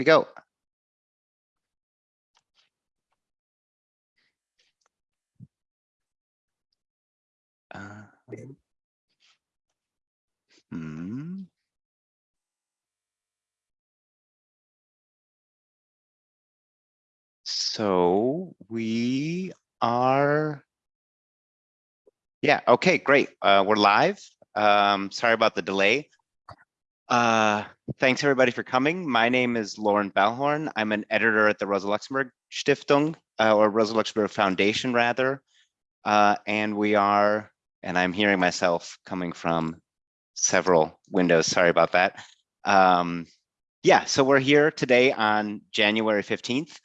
we go. Uh, hmm. So we are. Yeah, okay, great. Uh, we're live. Um, sorry about the delay. Uh, thanks everybody for coming. My name is Lauren Balhorn. I'm an editor at the Rosa Luxemburg Stiftung, uh, or Rosa Luxemburg Foundation rather. Uh, and we are, and I'm hearing myself coming from several windows. Sorry about that. Um, yeah, so we're here today on January 15th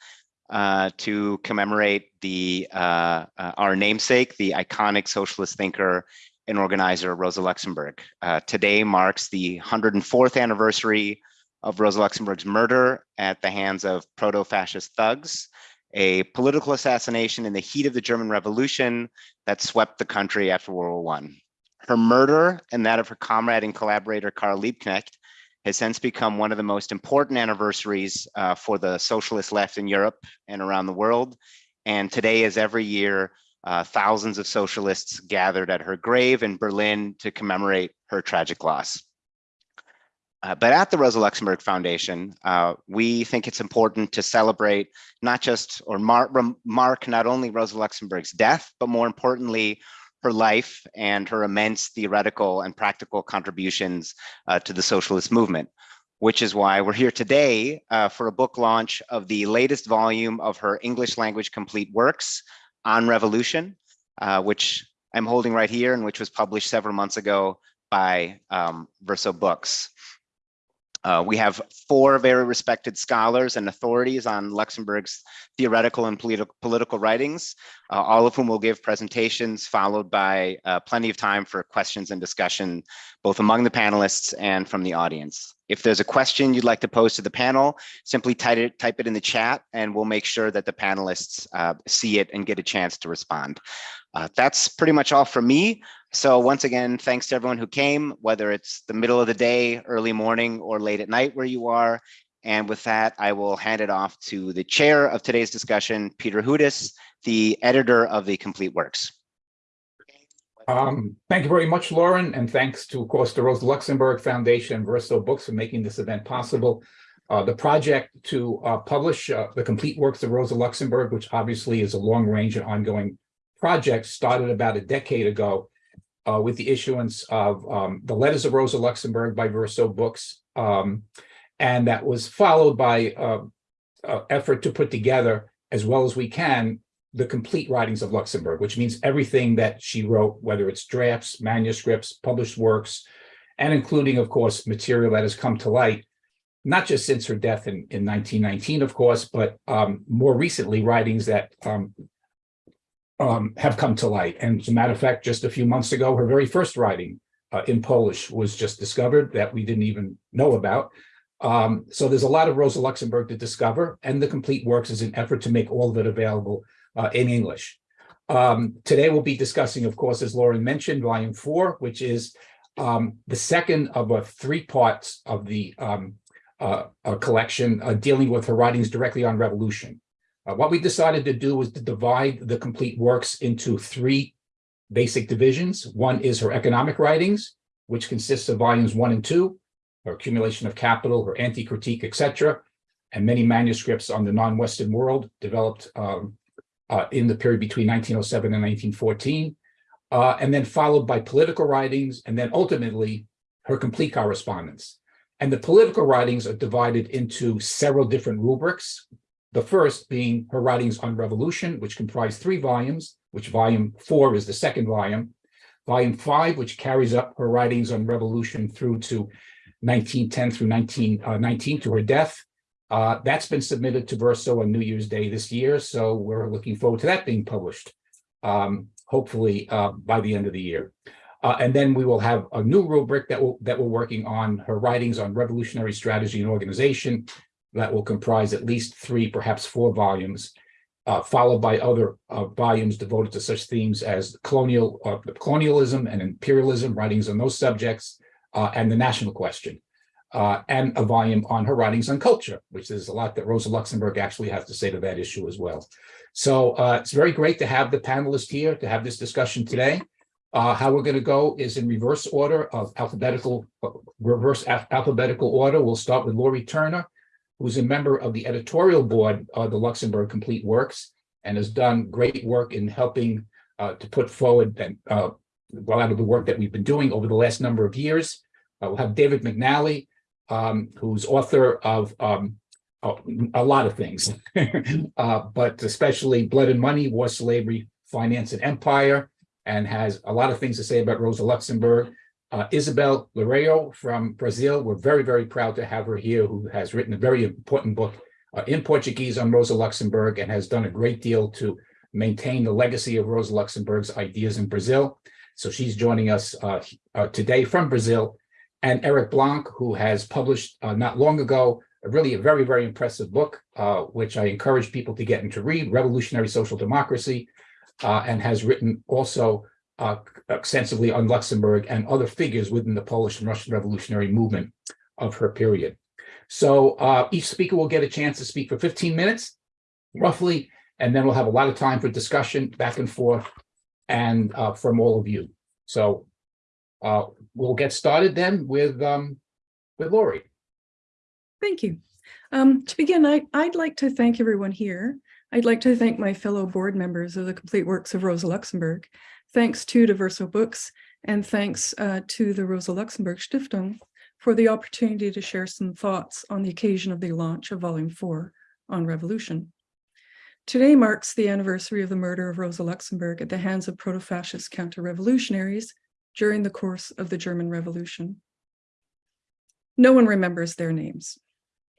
uh, to commemorate the uh, uh, our namesake, the iconic socialist thinker and organizer Rosa Luxemburg. Uh, today marks the 104th anniversary of Rosa Luxemburg's murder at the hands of proto-fascist thugs, a political assassination in the heat of the German Revolution that swept the country after World War I. Her murder and that of her comrade and collaborator Karl Liebknecht has since become one of the most important anniversaries uh, for the socialist left in Europe and around the world. And today, as every year, uh, thousands of socialists gathered at her grave in Berlin to commemorate her tragic loss. Uh, but at the Rosa Luxemburg Foundation, uh, we think it's important to celebrate not just or mark, mark not only Rosa Luxemburg's death, but more importantly, her life and her immense theoretical and practical contributions uh, to the socialist movement, which is why we're here today uh, for a book launch of the latest volume of her English language complete works on revolution, uh, which I'm holding right here and which was published several months ago by um, Verso Books. Uh, we have four very respected scholars and authorities on Luxemburg's theoretical and politi political writings, uh, all of whom will give presentations followed by uh, plenty of time for questions and discussion, both among the panelists and from the audience. If there's a question you'd like to pose to the panel, simply type it, type it in the chat and we'll make sure that the panelists uh, see it and get a chance to respond. Uh, that's pretty much all from me. So once again, thanks to everyone who came, whether it's the middle of the day, early morning, or late at night where you are. And with that, I will hand it off to the chair of today's discussion, Peter Hudis, the editor of the Complete Works. Um, thank you very much, Lauren, and thanks to, of course, the Rosa Luxemburg Foundation and Verso Books for making this event possible. Uh, the project to uh, publish uh, the complete works of Rosa Luxemburg, which obviously is a long range and ongoing project, started about a decade ago uh, with the issuance of um, the Letters of Rosa Luxemburg by Verso Books. Um, and that was followed by uh, uh, effort to put together, as well as we can, the complete writings of Luxemburg, which means everything that she wrote, whether it's drafts, manuscripts, published works, and including, of course, material that has come to light, not just since her death in, in 1919, of course, but um, more recently, writings that um, um, have come to light. And as a matter of fact, just a few months ago, her very first writing uh, in Polish was just discovered that we didn't even know about. Um, so there's a lot of Rosa Luxemburg to discover, and the complete works is an effort to make all of it available uh, in English. Um, today we'll be discussing, of course, as Lauren mentioned, volume four, which is um, the second of a three parts of the um, uh, collection uh, dealing with her writings directly on revolution. Uh, what we decided to do was to divide the complete works into three basic divisions. One is her economic writings, which consists of volumes one and two, her accumulation of capital, her anti-critique, etc., and many manuscripts on the non-Western world developed um, uh, in the period between 1907 and 1914, uh, and then followed by political writings, and then ultimately her complete correspondence. And the political writings are divided into several different rubrics, the first being her writings on revolution, which comprise three volumes, which volume four is the second volume. Volume five, which carries up her writings on revolution through to 1910 through 1919 uh, to her death. Uh, that's been submitted to Verso on New Year's Day this year, so we're looking forward to that being published, um, hopefully uh, by the end of the year. Uh, and then we will have a new rubric that, will, that we're working on, her writings on revolutionary strategy and organization, that will comprise at least three, perhaps four volumes, uh, followed by other uh, volumes devoted to such themes as colonial uh, colonialism and imperialism, writings on those subjects, uh, and the national question. uh, and a volume on her writings on culture, which is a lot that Rosa Luxemburg actually has to say to that issue as well. So uh, it's very great to have the panelists here to have this discussion today. Uh, how we're going to go is in reverse order of alphabetical, uh, reverse al- alphabetical order. We'll start with Laurie Turner, who's a member of the editorial board of the Luxemburg Complete Works and has done great work in helping uh, to put forward and uh, a lot of the work that we've been doing over the last number of years. Uh, we'll have David McNally, um, who's author of um, a, a lot of things, uh, but especially Blood and Money, War, Slavery, Finance, and Empire, and has a lot of things to say about Rosa Luxemburg. Uh, Isabel Loureiro from Brazil, we're very, very proud to have her here, who has written a very important book uh, in Portuguese on Rosa Luxemburg and has done a great deal to maintain the legacy of Rosa Luxemburg's ideas in Brazil. So she's joining us uh, uh, today from Brazil. And Eric Blanc, who has published uh, not long ago, a really a very, very impressive book, uh, which I encourage people to get into read, Revolutionary Social Democracy, and has written also uh, extensively on Luxemburg and other figures within the Polish and Russian revolutionary movement of her period. So uh, each speaker will get a chance to speak for 15 minutes, roughly, and then we'll have a lot of time for discussion back and forth and uh, from all of you. So uh, we'll get started then with um, with Lori. Thank you. Um, to begin, I, I'd like to thank everyone here. I'd like to thank my fellow board members of the Complete Works of Rosa Luxemburg. Thanks to the Verso Books and thanks uh, to the Rosa Luxemburg Stiftung for the opportunity to share some thoughts on the occasion of the launch of Volume 4 on Revolution. Today marks the anniversary of the murder of Rosa Luxemburg at the hands of proto-fascist counter-revolutionaries during the course of the German Revolution. No one remembers their names.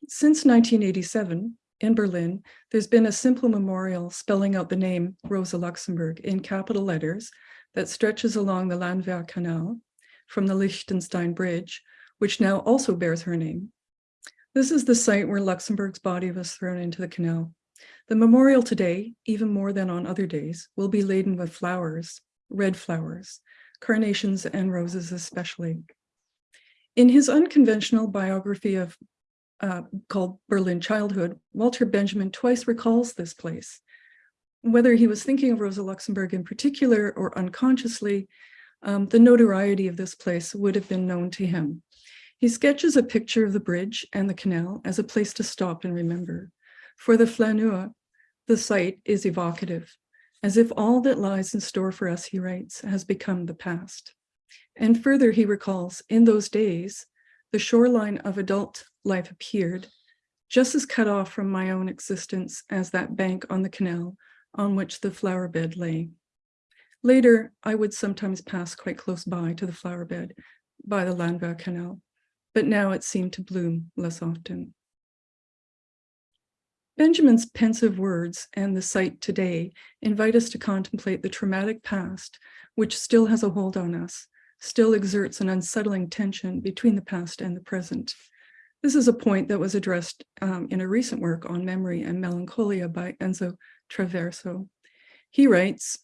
Since 1987, in Berlin, there's been a simple memorial spelling out the name Rosa Luxemburg in capital letters that stretches along the Landwehr Canal from the Lichtenstein Bridge, which now also bears her name. This is the site where Luxemburg's body was thrown into the canal. The memorial today, even more than on other days, will be laden with flowers, red flowers, carnations and roses especially. In his unconventional biography of uh, called Berlin Childhood, Walter Benjamin twice recalls this place. Whether he was thinking of Rosa Luxemburg in particular or unconsciously, um, the notoriety of this place would have been known to him. He sketches a picture of the bridge and the canal as a place to stop and remember. For the flaneur, the site is evocative, as if all that lies in store for us, he writes, has become the past. And further, he recalls, in those days, the shoreline of adult life appeared, just as cut off from my own existence as that bank on the canal on which the flower bed lay. Later, I would sometimes pass quite close by to the flower bed by the Landwehr Canal, but now it seemed to bloom less often. Benjamin's pensive words and the sight today invite us to contemplate the traumatic past, which still has a hold on us, still exerts an unsettling tension between the past and the present. This is a point that was addressed um, in a recent work on memory and melancholia by Enzo Traverso. He writes,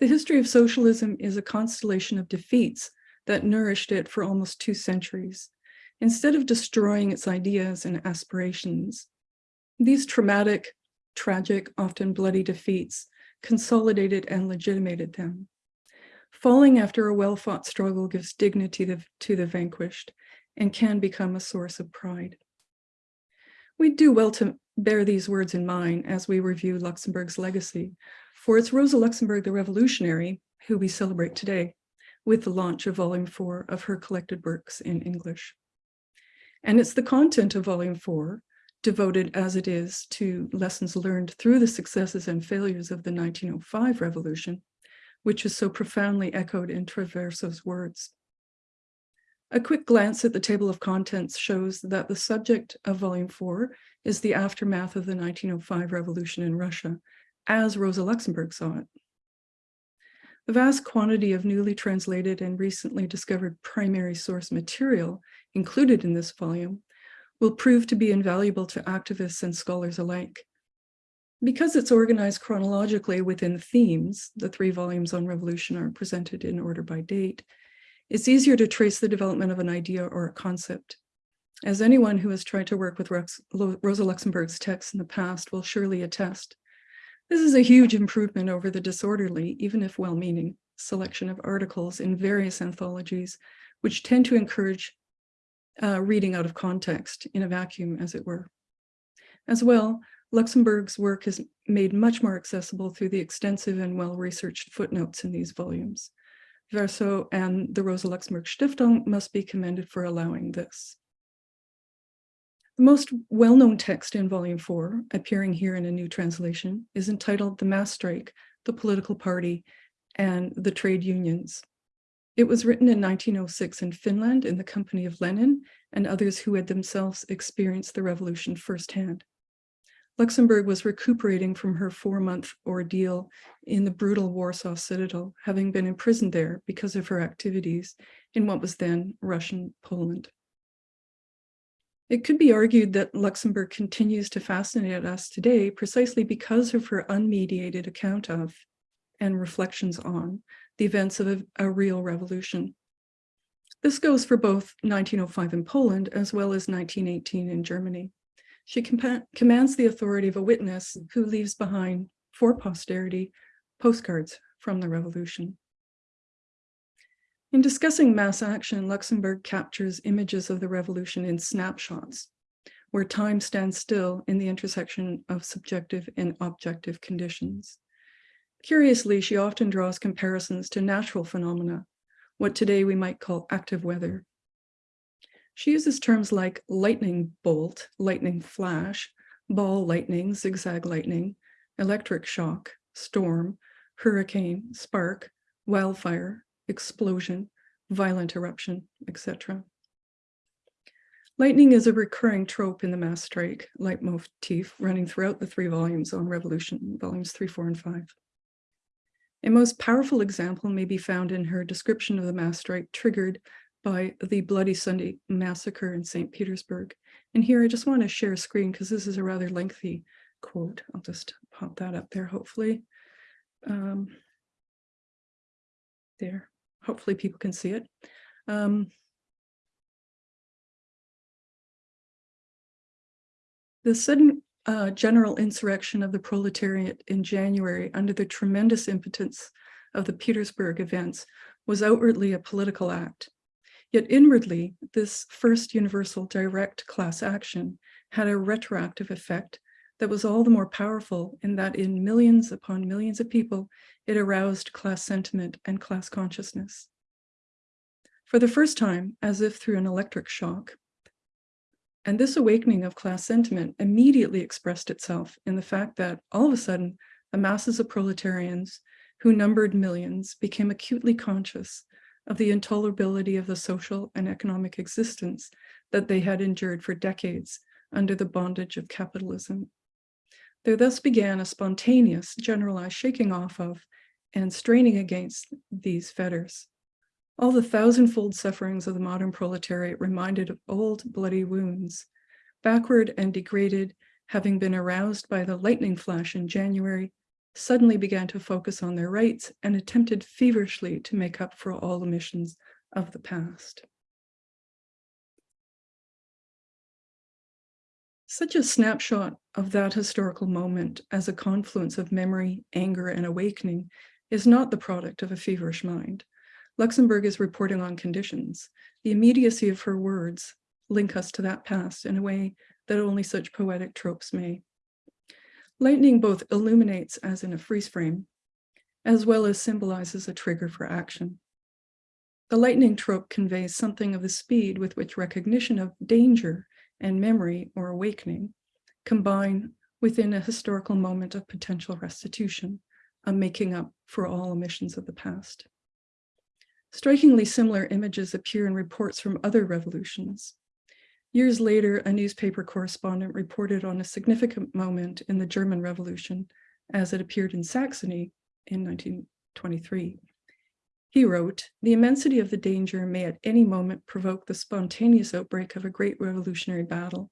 the history of socialism is a constellation of defeats that nourished it for almost two centuries. Instead of destroying its ideas and aspirations, these traumatic, tragic, often bloody defeats consolidated and legitimated them. Falling after a well-fought struggle gives dignity to, to the vanquished and can become a source of pride. We do well to bear these words in mind as we review Luxemburg's legacy, for it's Rosa Luxemburg the revolutionary who we celebrate today with the launch of volume four of her collected works in English. And it's the content of volume four, devoted as it is to lessons learned through the successes and failures of the 1905 revolution, which is so profoundly echoed in Traverso's words. A quick glance at the table of contents shows that the subject of volume four is the aftermath of the 1905 revolution in Russia, as Rosa Luxemburg saw it. The vast quantity of newly translated and recently discovered primary source material included in this volume will prove to be invaluable to activists and scholars alike. Because it's organized chronologically within themes, the three volumes on revolution are presented in order by date, It's easier to trace the development of an idea or a concept. As anyone who has tried to work with Rex, Rosa Luxemburg's texts in the past will surely attest, this is a huge improvement over the disorderly, even if well-meaning, selection of articles in various anthologies, which tend to encourage uh, reading out of context in a vacuum, as it were. As well, Luxemburg's work is made much more accessible through the extensive and well-researched footnotes in these volumes. Verso and the Rosa Luxemburg Stiftung must be commended for allowing this. The most well-known text in volume four, appearing here in a new translation, is entitled The Mass Strike, the Political Party, and the Trade Unions. It was written in 1906 in Finland in the company of Lenin and others who had themselves experienced the revolution firsthand. Luxemburg was recuperating from her four-month ordeal in the brutal Warsaw Citadel, having been imprisoned there because of her activities in what was then Russian Poland. It could be argued that Luxemburg continues to fascinate us today precisely because of her unmediated account of and reflections on the events of a, a real revolution. This goes for both 1905 in Poland as well as 1918 in Germany. She commands the authority of a witness who leaves behind for posterity postcards from the revolution. In discussing mass action, Luxemburg captures images of the revolution in snapshots, where time stands still in the intersection of subjective and objective conditions. Curiously, she often draws comparisons to natural phenomena, what today we might call active weather. She uses terms like lightning bolt, lightning flash, ball lightning, zigzag lightning, electric shock, storm, hurricane, spark, wildfire, explosion, violent eruption, etc. Lightning is a recurring trope in the mass strike leitmotif running throughout the three volumes on revolution, volumes three, four, and five. A most powerful example may be found in her description of the mass strike triggered by the Bloody Sunday massacre in St. Petersburg. And here I just want to share a screen because this is a rather lengthy quote. I'll just pop that up there, hopefully. Um, there, hopefully people can see it. Um, the sudden uh, general insurrection of the proletariat in January under the tremendous impotence of the Petersburg events was outwardly a political act. Yet inwardly, this first universal direct class action had a retroactive effect that was all the more powerful in that in millions upon millions of people, it aroused class sentiment and class consciousness. For the first time, as if through an electric shock, and this awakening of class sentiment immediately expressed itself in the fact that all of a sudden, the masses of proletarians who numbered millions became acutely conscious of the intolerability of the social and economic existence that they had endured for decades under the bondage of capitalism. There thus began a spontaneous, generalized shaking off of and straining against these fetters. All the thousandfold sufferings of the modern proletariat reminded of old bloody wounds, backward and degraded, having been aroused by the lightning flash in January, suddenly began to focus on their rights and attempted feverishly to make up for all omissions of the past. Such a snapshot of that historical moment as a confluence of memory, anger, and awakening is not the product of a feverish mind. Luxemburg is reporting on conditions. The immediacy of her words link us to that past in a way that only such poetic tropes may. Lightning both illuminates as in a freeze frame, as well as symbolizes a trigger for action. The lightning trope conveys something of the speed with which recognition of danger and memory or awakening combine within a historical moment of potential restitution, a making up for all omissions of the past. Strikingly similar images appear in reports from other revolutions. Years later, a newspaper correspondent reported on a significant moment in the German Revolution as it appeared in Saxony in 1923. He wrote, the immensity of the danger may at any moment provoke the spontaneous outbreak of a great revolutionary battle.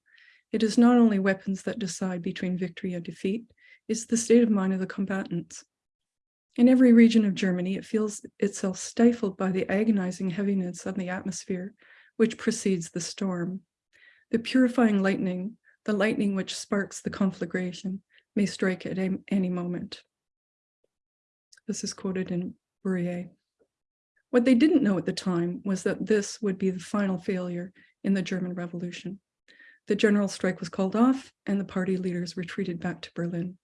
It is not only weapons that decide between victory and defeat, it's the state of mind of the combatants. In every region of Germany, it feels itself stifled by the agonizing heaviness of the atmosphere which precedes the storm. The purifying lightning, the lightning which sparks the conflagration, may strike at any moment. This is quoted in Fourier. What they didn't know at the time was that this would be the final failure in the German Revolution. The general strike was called off and the party leaders retreated back to Berlin.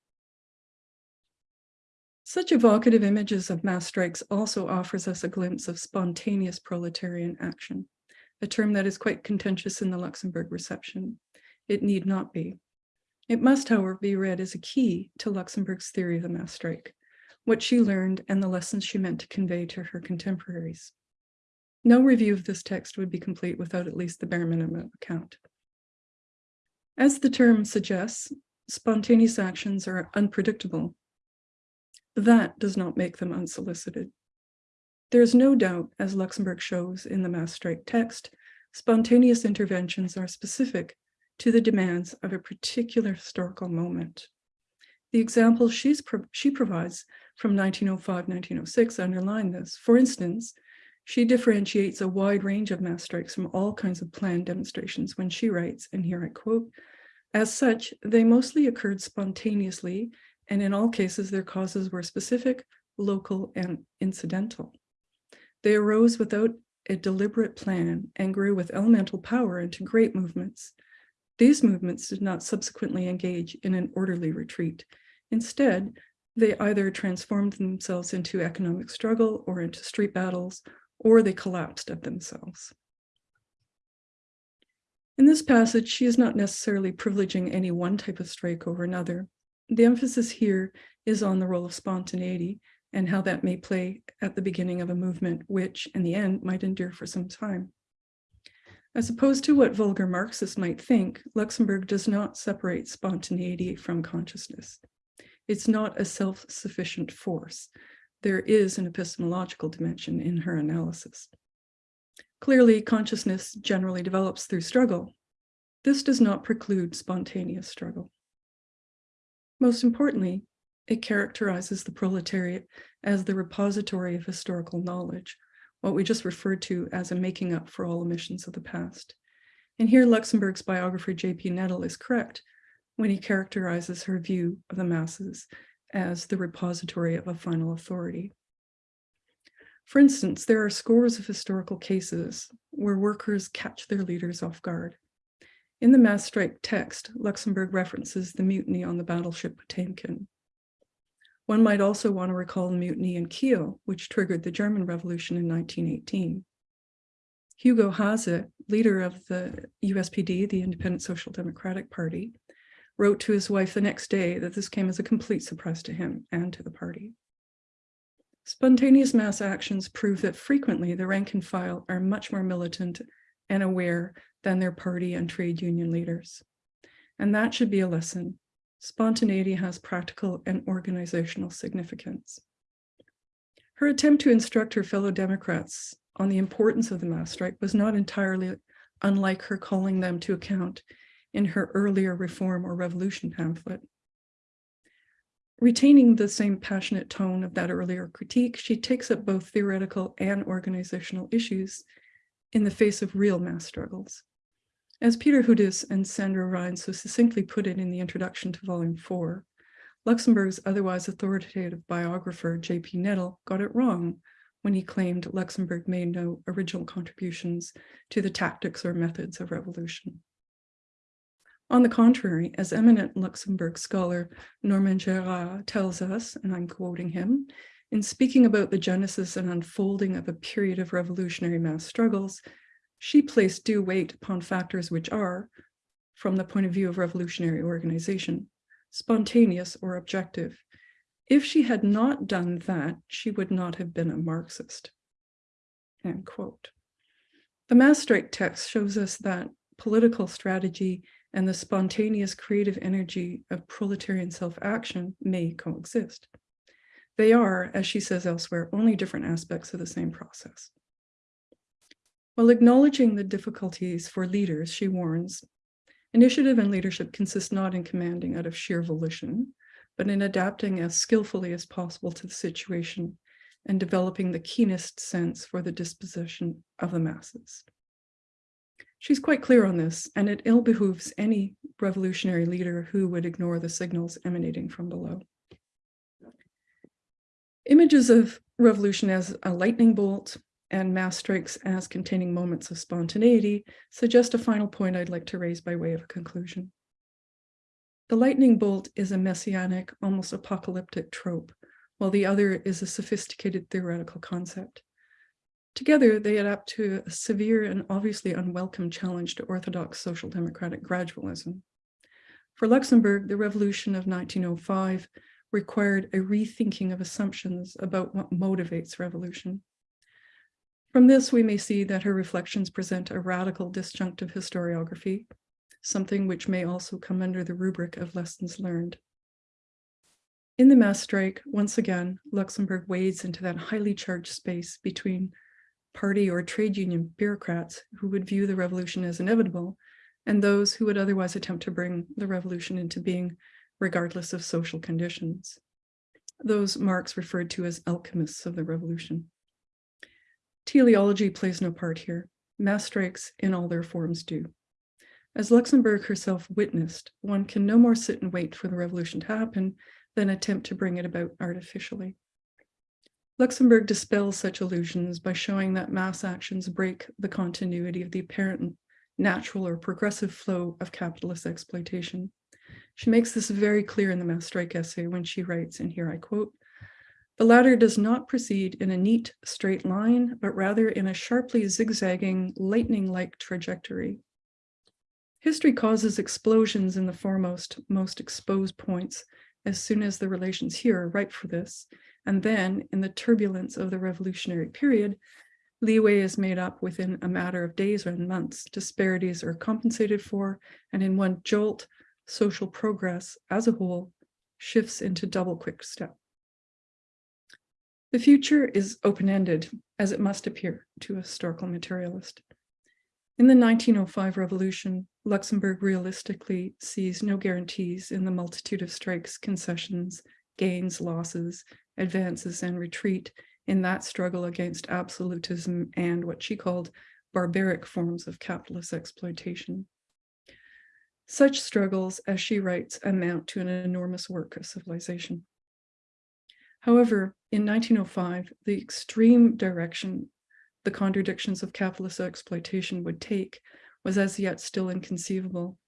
Such evocative images of mass strikes also offers us a glimpse of spontaneous proletarian action, a term that is quite contentious in the Luxemburg reception. It need not be. It must, however, be read as a key to Luxemburg's theory of the mass strike, what she learned and the lessons she meant to convey to her contemporaries. No review of this text would be complete without at least the bare minimum account. As the term suggests, spontaneous actions are unpredictable. That does not make them unsolicited. There is no doubt, as Luxemburg shows in the mass strike text, spontaneous interventions are specific to the demands of a particular historical moment. The examples she's pro she provides from 1905, 1906 underline this. For instance, she differentiates a wide range of mass strikes from all kinds of planned demonstrations when she writes, and here I quote, as such, they mostly occurred spontaneously, and in all cases, their causes were specific, local, and incidental. They arose without a deliberate plan and grew with elemental power into great movements. These movements did not subsequently engage in an orderly retreat. Instead, they either transformed themselves into economic struggle or into street battles, or they collapsed of themselves. In this passage, she is not necessarily privileging any one type of strike over another. The emphasis here is on the role of spontaneity and how that may play at the beginning of a movement, which in the end might endure for some time. As opposed to what vulgar Marxists might think, Luxemburg does not separate spontaneity from consciousness. It's not a self-sufficient force. There is an epistemological dimension in her analysis. Clearly, consciousness generally develops through struggle. This does not preclude spontaneous struggle. Most importantly, it characterizes the proletariat as the repository of historical knowledge, what we just referred to as a making up for all omissions of the past. And here Luxemburg's biographer J.P. Nettl is correct when he characterizes her view of the masses as the repository of a final authority. For instance, there are scores of historical cases where workers catch their leaders off guard. In the mass strike text, Luxemburg references the mutiny on the battleship Potemkin. One might also want to recall the mutiny in Kiel, which triggered the German Revolution in 1918. Hugo Haase, leader of the USPD, the Independent Social Democratic Party, wrote to his wife the next day that this came as a complete surprise to him and to the party. Spontaneous mass actions prove that frequently the rank and file are much more militant and aware than their party and trade union leaders. And that should be a lesson. Spontaneity has practical and organizational significance. Her attempt to instruct her fellow Democrats on the importance of the mass strike was not entirely unlike her calling them to account in her earlier reform or revolution pamphlet. Retaining the same passionate tone of that earlier critique, she takes up both theoretical and organizational issues in the face of real mass struggles. As Peter Hudis and Sandra Rein so succinctly put it in the introduction to volume four, Luxemburg's otherwise authoritative biographer, J.P. Nettl, got it wrong when he claimed Luxemburg made no original contributions to the tactics or methods of revolution. On the contrary, as eminent Luxemburg scholar Norman Geras tells us, and I'm quoting him, in speaking about the genesis and unfolding of a period of revolutionary mass struggles, she placed due weight upon factors which are, from the point of view of revolutionary organization, spontaneous or objective. If she had not done that, she would not have been a Marxist. End quote. The mass strike text shows us that political strategy and the spontaneous creative energy of proletarian self-action may coexist. They are, as she says elsewhere, only different aspects of the same process. While acknowledging the difficulties for leaders, she warns, initiative and leadership consist not in commanding out of sheer volition, but in adapting as skillfully as possible to the situation and developing the keenest sense for the disposition of the masses. She's quite clear on this, and it ill behooves any revolutionary leader who would ignore the signals emanating from below. Images of revolution as a lightning bolt and mass strikes as containing moments of spontaneity suggest a final point I'd like to raise by way of a conclusion. The lightning bolt is a messianic, almost apocalyptic trope, while the other is a sophisticated theoretical concept. Together, they adapt to a severe and obviously unwelcome challenge to orthodox social democratic gradualism. For Luxemburg, the revolution of 1905 required a rethinking of assumptions about what motivates revolution. From this, we may see that her reflections present a radical disjunctive historiography, something which may also come under the rubric of lessons learned. In the mass strike, once again, Luxemburg wades into that highly charged space between party or trade union bureaucrats who would view the revolution as inevitable and those who would otherwise attempt to bring the revolution into being regardless of social conditions. Those Marx referred to as alchemists of the revolution. Teleology plays no part here. Mass strikes in all their forms do. As Luxemburg herself witnessed, one can no more sit and wait for the revolution to happen than attempt to bring it about artificially. Luxemburg dispels such illusions by showing that mass actions break the continuity of the apparent natural or progressive flow of capitalist exploitation. She makes this very clear in the mass strike essay when she writes, and here I quote, the latter does not proceed in a neat straight line, but rather in a sharply zigzagging lightning-like trajectory. History causes explosions in the foremost, most exposed points as soon as the relations here are ripe for this, and then in the turbulence of the revolutionary period, leeway is made up within a matter of days or months, disparities are compensated for, and in one jolt, social progress as a whole shifts into double quick step. The future is open-ended, as it must appear to a historical materialist. In the 1905 revolution, Luxemburg realistically sees no guarantees in the multitude of strikes, concessions, gains, losses, advances, and retreat in that struggle against absolutism and what she called barbaric forms of capitalist exploitation. Such struggles, as she writes, amount to an enormous work of civilization. However, in 1905, the extreme direction the contradictions of capitalist exploitation would take was as yet still inconceivable.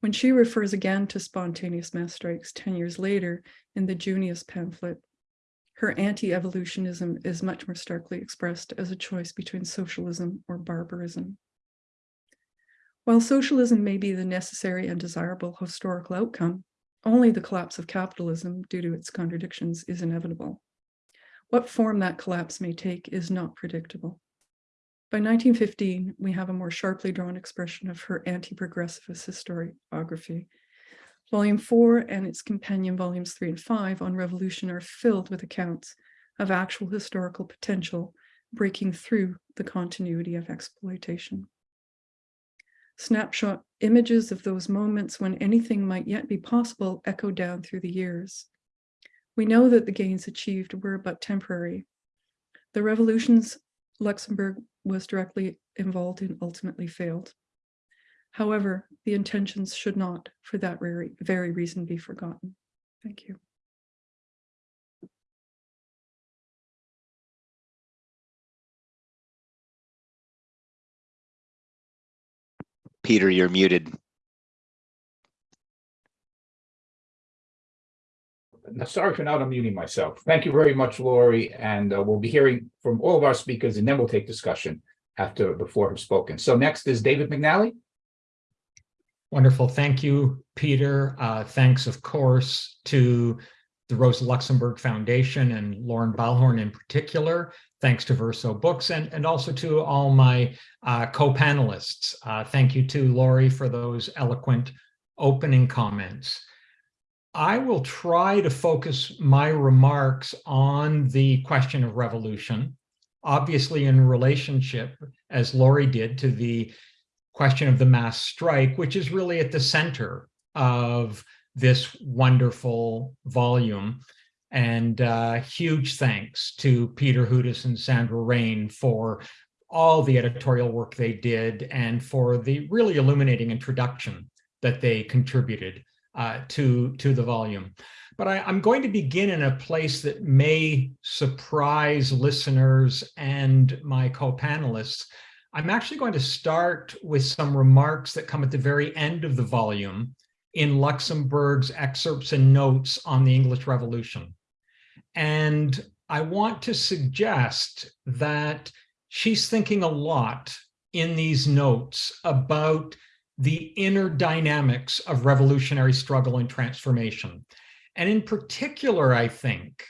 When she refers again to spontaneous mass strikes 10 years later in the Junius pamphlet, her anti-evolutionism is much more starkly expressed as a choice between socialism or barbarism. While socialism may be the necessary and desirable historical outcome, only the collapse of capitalism due to its contradictions is inevitable. What form that collapse may take is not predictable. By 1915, we have a more sharply drawn expression of her anti-progressivist historiography. Volume four and its companion volumes three and five on revolution are filled with accounts of actual historical potential breaking through the continuity of exploitation snapshot images of those moments when anything might yet be possible echo down through the years. We know that the gains achieved were but temporary. The revolutions Luxemburg was directly involved in ultimately failed. However, the intentions should not, for that very, very reason, be forgotten. Thank you. Peter, you're muted. Sorry for not unmuting myself. Thank you very much, Lori, and uh, we'll be hearing from all of our speakers, and then we'll take discussion after before have spoken. So next is David McNally. Wonderful. Thank you, Peter. Uh, thanks, of course, to the Rosa Luxemburg Foundation and Lauren Balhorn in particular. Thanks to Verso Books and, and also to all my uh, co-panelists. Uh, thank you to Laurie for those eloquent opening comments. I will try to focus my remarks on the question of revolution, obviously in relationship, as Laurie did, to the question of the mass strike, which is really at the center of this wonderful volume. And uh, huge thanks to Peter Hudis and Sandra Rein for all the editorial work they did and for the really illuminating introduction that they contributed uh, to, to the volume. But I, I'm going to begin in a place that may surprise listeners and my co-panelists. I'm actually going to start with some remarks that come at the very end of the volume in Luxemburg's excerpts and notes on the English Revolution. And I want to suggest that she's thinking a lot in these notes about the inner dynamics of revolutionary struggle and transformation. And in particular, I think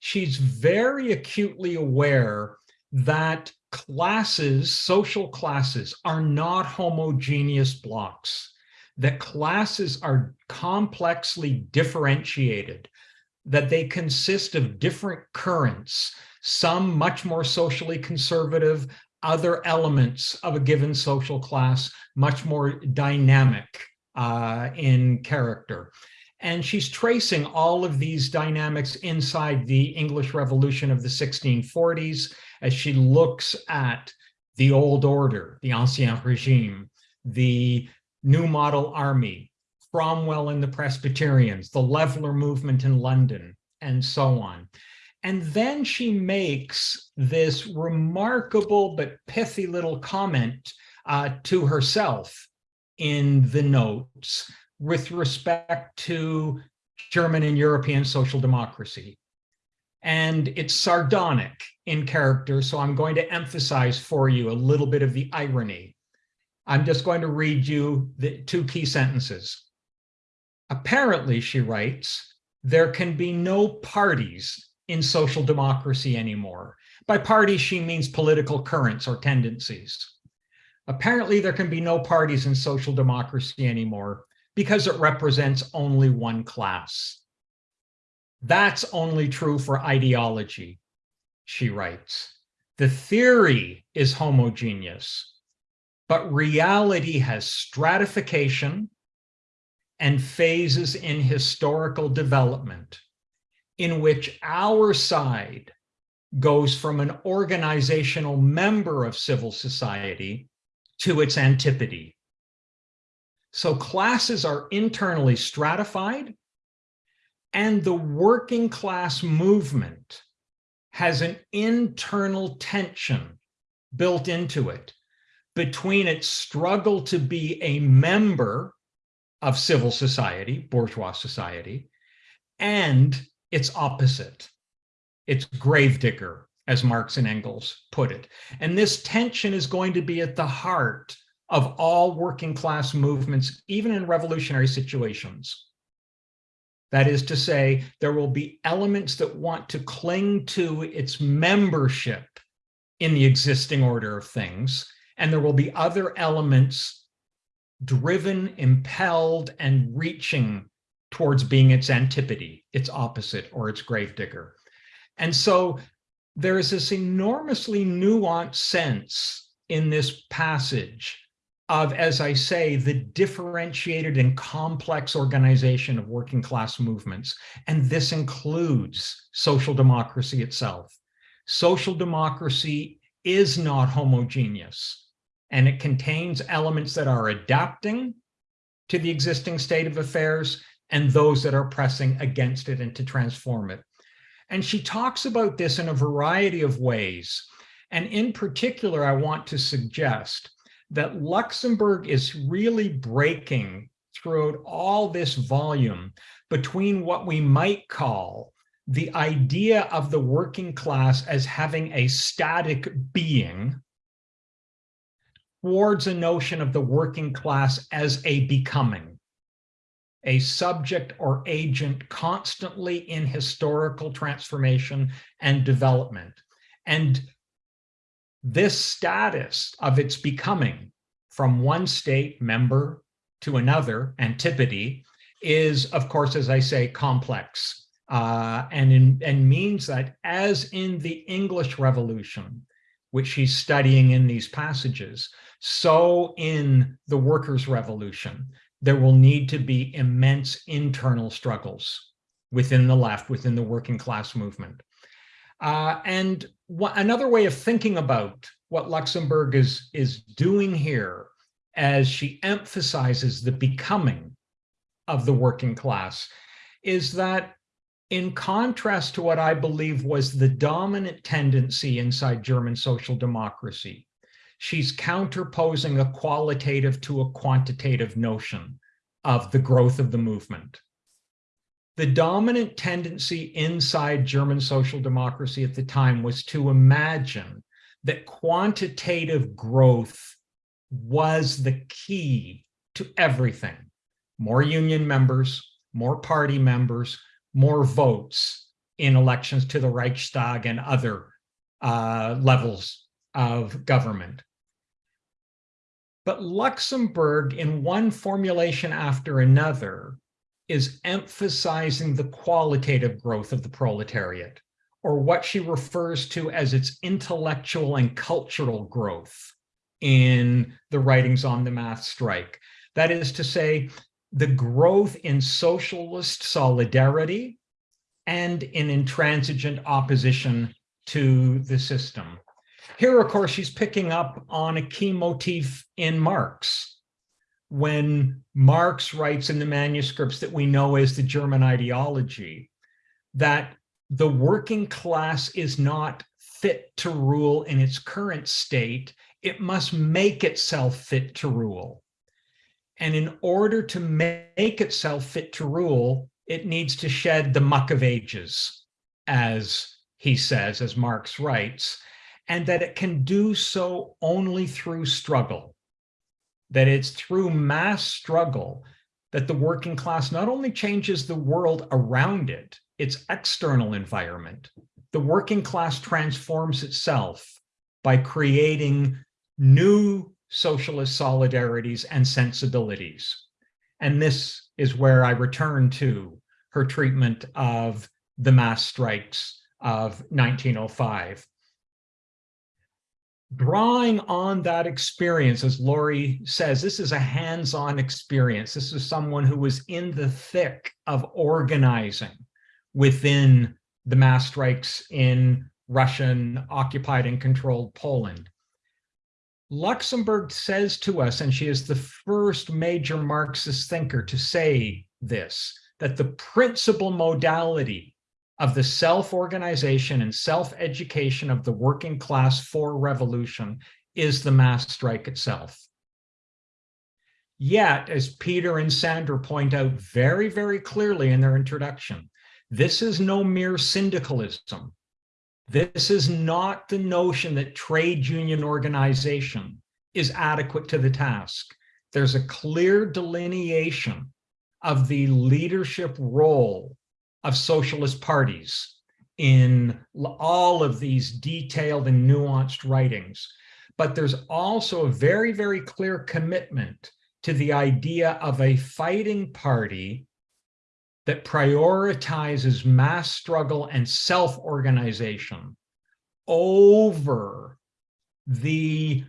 she's very acutely aware that classes, social classes, are not homogeneous blocks, that classes are complexly differentiated, that they consist of different currents, some much more socially conservative, other elements of a given social class, much more dynamic uh, in character. And she's tracing all of these dynamics inside the English Revolution of the 1640s as she looks at the old order, the Ancien Regime, the New Model Army, Cromwell and the Presbyterians, the Leveller movement in London, and so on. And then she makes this remarkable but pithy little comment uh, to herself in the notes with respect to German and European social democracy. And it's sardonic in character, so I'm going to emphasize for you a little bit of the irony. I'm just going to read you the two key sentences. Apparently, she writes, there can be no parties in social democracy anymore. By parties, she means political currents or tendencies. Apparently, there can be no parties in social democracy anymore because it represents only one class. That's only true for ideology, she writes. The theory is homogeneous, but reality has stratification and phases in historical development in which our side goes from an organizational member of civil society to its antipode, so classes are internally stratified and the working class movement has an internal tension built into it between its struggle to be a member of civil society, bourgeois society, and its opposite, its gravedigger, as Marx and Engels put it. And this tension is going to be at the heart of all working class movements, even in revolutionary situations. That is to say, there will be elements that want to cling to its membership in the existing order of things, and there will be other elements driven, impelled, and reaching towards being its antipode, its opposite, or its gravedigger. And so there is this enormously nuanced sense in this passage of, as I say, the differentiated and complex organization of working class movements. And this includes social democracy itself. Social democracy is not homogeneous, and it contains elements that are adapting to the existing state of affairs and those that are pressing against it and to transform it. And she talks about this in a variety of ways. And in particular, I want to suggest that Luxemburg is really breaking throughout all this volume between what we might call the idea of the working class as having a static being towards a notion of the working class as a becoming, a subject or agent constantly in historical transformation and development. And this status of its becoming from one state member to another, antipode, is, of course, as I say, complex. Uh, and, in, and means that as in the English Revolution, which she's studying in these passages, so in the Workers' Revolution, there will need to be immense internal struggles within the left, within the working class movement. Uh, and another way of thinking about what Luxemburg is, is doing here as she emphasizes the becoming of the working class is that in contrast to what I believe was the dominant tendency inside German social democracy, she's counterposing a qualitative to a quantitative notion of the growth of the movement. The dominant tendency inside German social democracy at the time was to imagine that quantitative growth was the key to everything. More union members, more party members, more votes in elections to the Reichstag and other uh, levels of government. But Luxemburg, in one formulation after another, is emphasizing the qualitative growth of the proletariat, or what she refers to as its intellectual and cultural growth in the writings on the mass strike. That is to say, the growth in socialist solidarity and in intransigent opposition to the system. Here, of course, she's picking up on a key motif in Marx. When Marx writes in the manuscripts that we know as the German ideology, that the working class is not fit to rule in its current state, it must make itself fit to rule. And in order to make itself fit to rule, it needs to shed the muck of ages, as he says, as Marx writes, and that it can do so only through struggle. That it's through mass struggle that the working class not only changes the world around it, its external environment, the working class transforms itself by creating new socialist solidarities and sensibilities. And this is where I return to her treatment of the mass strikes of 1905. Drawing on that experience, as Laurie says, this is a hands-on experience. This is someone who was in the thick of organizing within the mass strikes in Russian occupied and controlled Poland. Luxemburg says to us, and she is the first major Marxist thinker to say this, that the principal modality of the self-organization and self-education of the working class for revolution is the mass strike itself. Yet, as Peter and Sandra point out very, very clearly in their introduction, this is no mere syndicalism. This is not the notion that trade union organization is adequate to the task. There's a clear delineation of the leadership role of socialist parties in all of these detailed and nuanced writings. But there's also a very, very clear commitment to the idea of a fighting party that prioritizes mass struggle and self-organization over the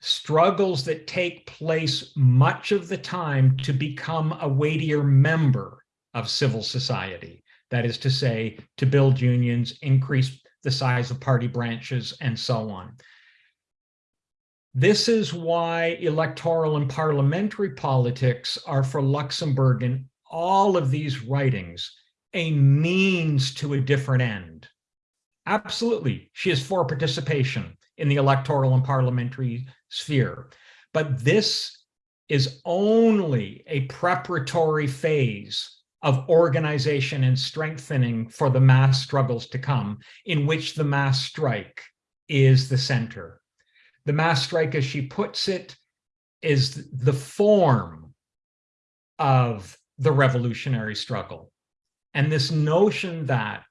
struggles that take place much of the time to become a weightier member of civil society. That is to say, to build unions, increase the size of party branches, and so on. This is why electoral and parliamentary politics are for Luxemburg in all of these writings a means to a different end. Absolutely, she is for participation in the electoral and parliamentary sphere. But this is only a preparatory phase of organization and strengthening for the mass struggles to come, in which the mass strike is the center. The mass strike, as she puts it, is the form of the revolutionary struggle. And this notion that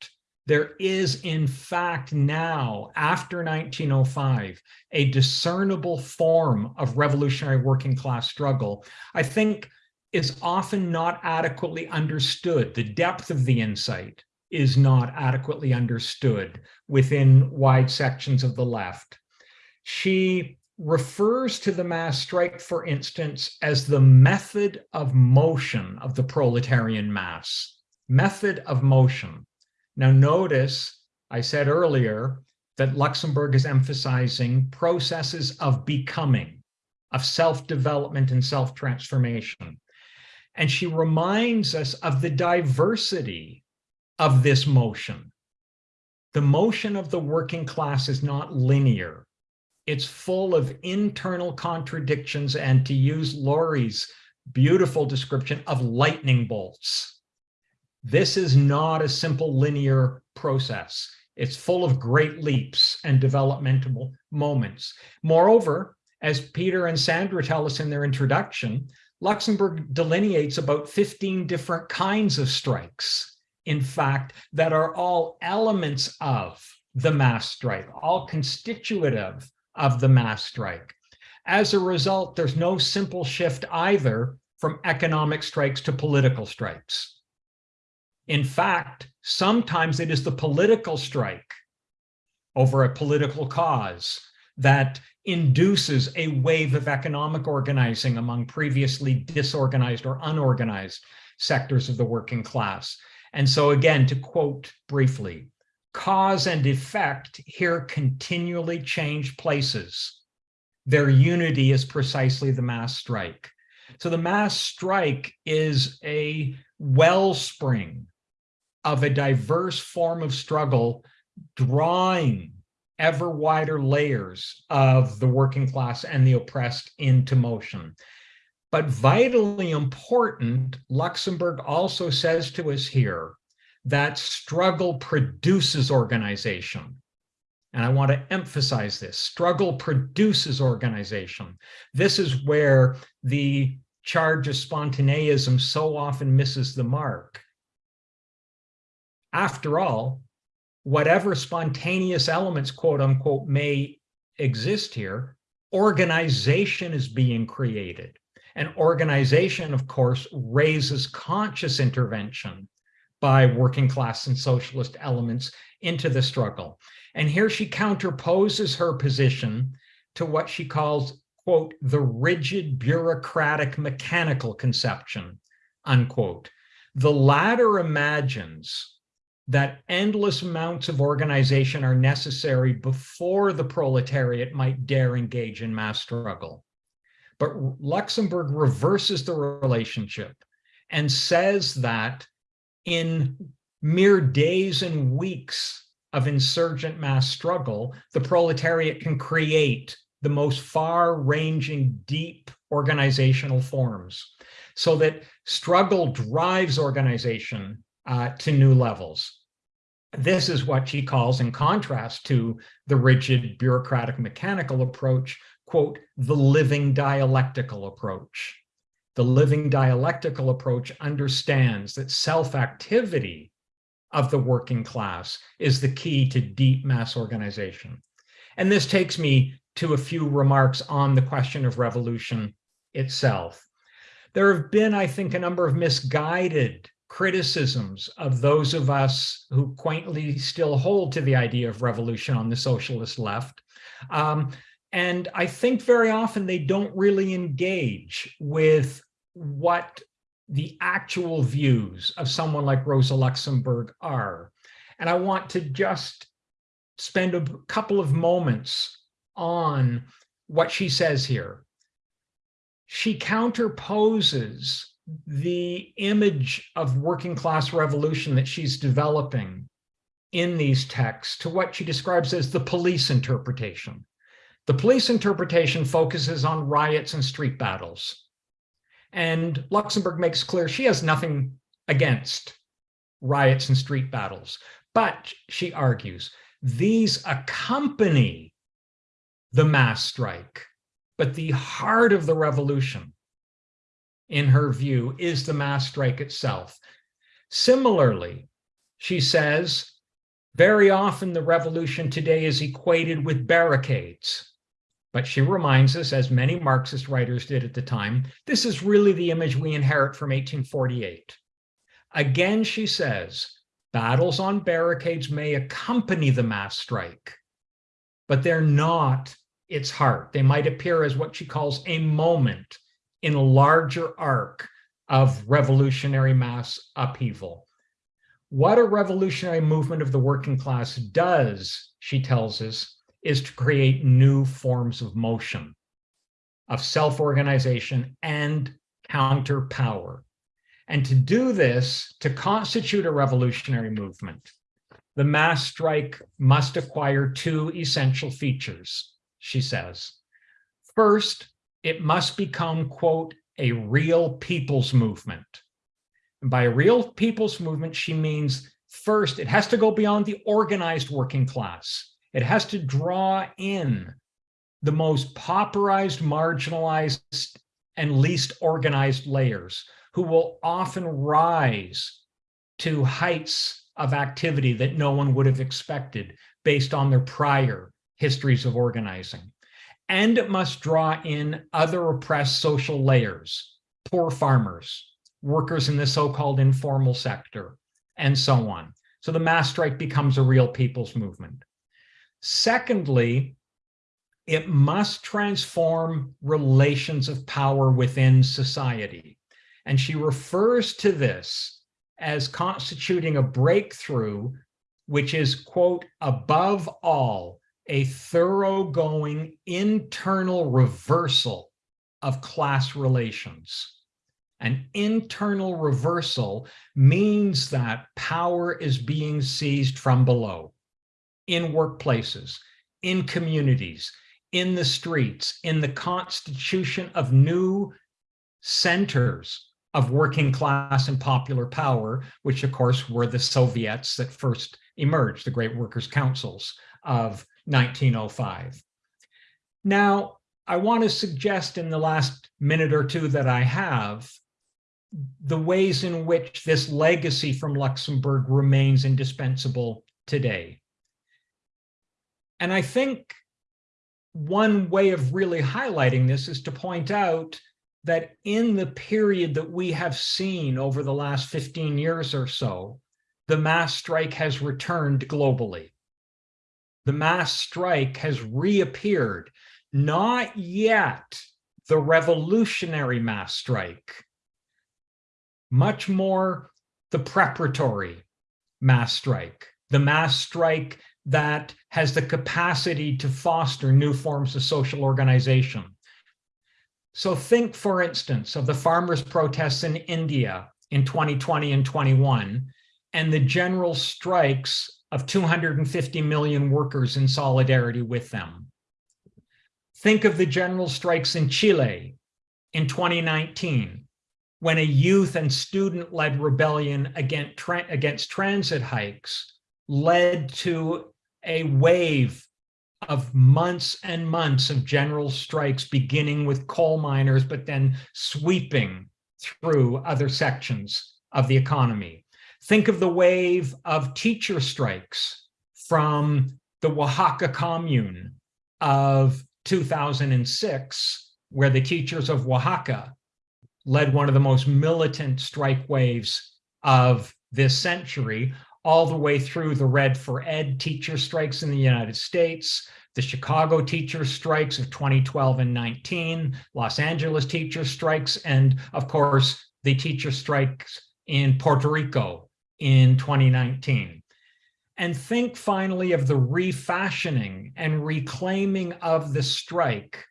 there is in fact now, after 1905, a discernible form of revolutionary working class struggle, I think is often not adequately understood. The depth of the insight is not adequately understood within wide sections of the left. She refers to the mass strike, for instance, as the method of motion of the proletarian mass. Method of motion. Now notice, I said earlier that Luxemburg is emphasizing processes of becoming, of self-development and self-transformation. And she reminds us of the diversity of this motion. The motion of the working class is not linear. It's full of internal contradictions and to use Laurie's beautiful description of lightning bolts. This is not a simple linear process. It's full of great leaps and developmental moments. Moreover, as Peter and Sandra tell us in their introduction, Luxemburg delineates about 15 different kinds of strikes, in fact, that are all elements of the mass strike, all constitutive of the mass strike. As a result, there's no simple shift either from economic strikes to political strikes. In fact, sometimes it is the political strike over a political cause that induces a wave of economic organizing among previously disorganized or unorganized sectors of the working class. And so again, to quote briefly, cause and effect here continually change places. Their unity is precisely the mass strike. So the mass strike is a wellspring of a diverse form of struggle drawing ever wider layers of the working class and the oppressed into motion. But vitally important, Luxemburg also says to us here that struggle produces organization. And I want to emphasize this, struggle produces organization. This is where the charge of spontaneism so often misses the mark. After all, whatever spontaneous elements, quote unquote, may exist here, organization is being created. And organization, of course, raises conscious intervention by working class and socialist elements into the struggle. And here she counterposes her position to what she calls, quote, the rigid bureaucratic mechanical conception, unquote. The latter imagines that endless amounts of organization are necessary before the proletariat might dare engage in mass struggle. But Luxemburg reverses the relationship and says that in mere days and weeks of insurgent mass struggle, the proletariat can create the most far-ranging, deep organizational forms so that struggle drives organization uh, to new levels. This is what she calls, in contrast to the rigid bureaucratic mechanical approach, quote, the living dialectical approach. The living dialectical approach understands that self-activity of the working class is the key to deep mass organization. And this takes me to a few remarks on the question of revolution itself. There have been, I think, a number of misguided criticisms of those of us who quaintly still hold to the idea of revolution on the socialist left. Um, and I think very often they don't really engage with what the actual views of someone like Rosa Luxemburg are. And I want to just spend a couple of moments on what she says here. She counterposes the image of working class revolution that she's developing in these texts to what she describes as the police interpretation. The police interpretation focuses on riots and street battles. And Luxemburg makes clear she has nothing against riots and street battles. But, she argues, these accompany the mass strike. But the heart of the revolution in her view, is the mass strike itself. Similarly, she says, very often the revolution today is equated with barricades. But she reminds us, as many Marxist writers did at the time, this is really the image we inherit from 1848. Again, she says, battles on barricades may accompany the mass strike, but they're not its heart. They might appear as what she calls a moment in a larger arc of revolutionary mass upheaval. What a revolutionary movement of the working class does, she tells us, is to create new forms of motion, of self-organization and counter power. And to do this, to constitute a revolutionary movement, the mass strike must acquire two essential features, she says. First, it must become, quote, a real people's movement. And by a real people's movement, she means first, it has to go beyond the organized working class. It has to draw in the most pauperized, marginalized, and least organized layers who will often rise to heights of activity that no one would have expected based on their prior histories of organizing. And it must draw in other oppressed social layers, poor farmers, workers in the so-called informal sector, and so on. So the mass strike becomes a real people's movement. Secondly, it must transform relations of power within society. And she refers to this as constituting a breakthrough, which is, quote, above all, a thoroughgoing internal reversal of class relations. An internal reversal means that power is being seized from below in workplaces, in communities, in the streets, in the constitution of new centers of working class and popular power, which of course were the Soviets that first emerged, the great workers' councils of 1905. Now, I want to suggest in the last minute or two that I have the ways in which this legacy from Luxemburg remains indispensable today. And I think one way of really highlighting this is to point out that in the period that we have seen over the last 15 years or so, the mass strike has returned globally. The mass strike has reappeared, not yet the revolutionary mass strike, much more the preparatory mass strike, the mass strike that has the capacity to foster new forms of social organization, so think, for instance, of the farmers' protests in India in 2020 and 21, and the general strikes of 250 million workers in solidarity with them. Think of the general strikes in Chile in 2019, when a youth and student-led rebellion against, tra against transit hikes led to a wave of months and months of general strikes, beginning with coal miners, but then sweeping through other sections of the economy. Think of the wave of teacher strikes from the Oaxaca commune of 2006, where the teachers of Oaxaca led one of the most militant strike waves of this century, all the way through the Red for Ed teacher strikes in the United States, the Chicago teacher strikes of 2012 and 19, Los Angeles teacher strikes, and of course, the teacher strikes in Puerto Rico in 2019. And think finally of the refashioning and reclaiming of the strike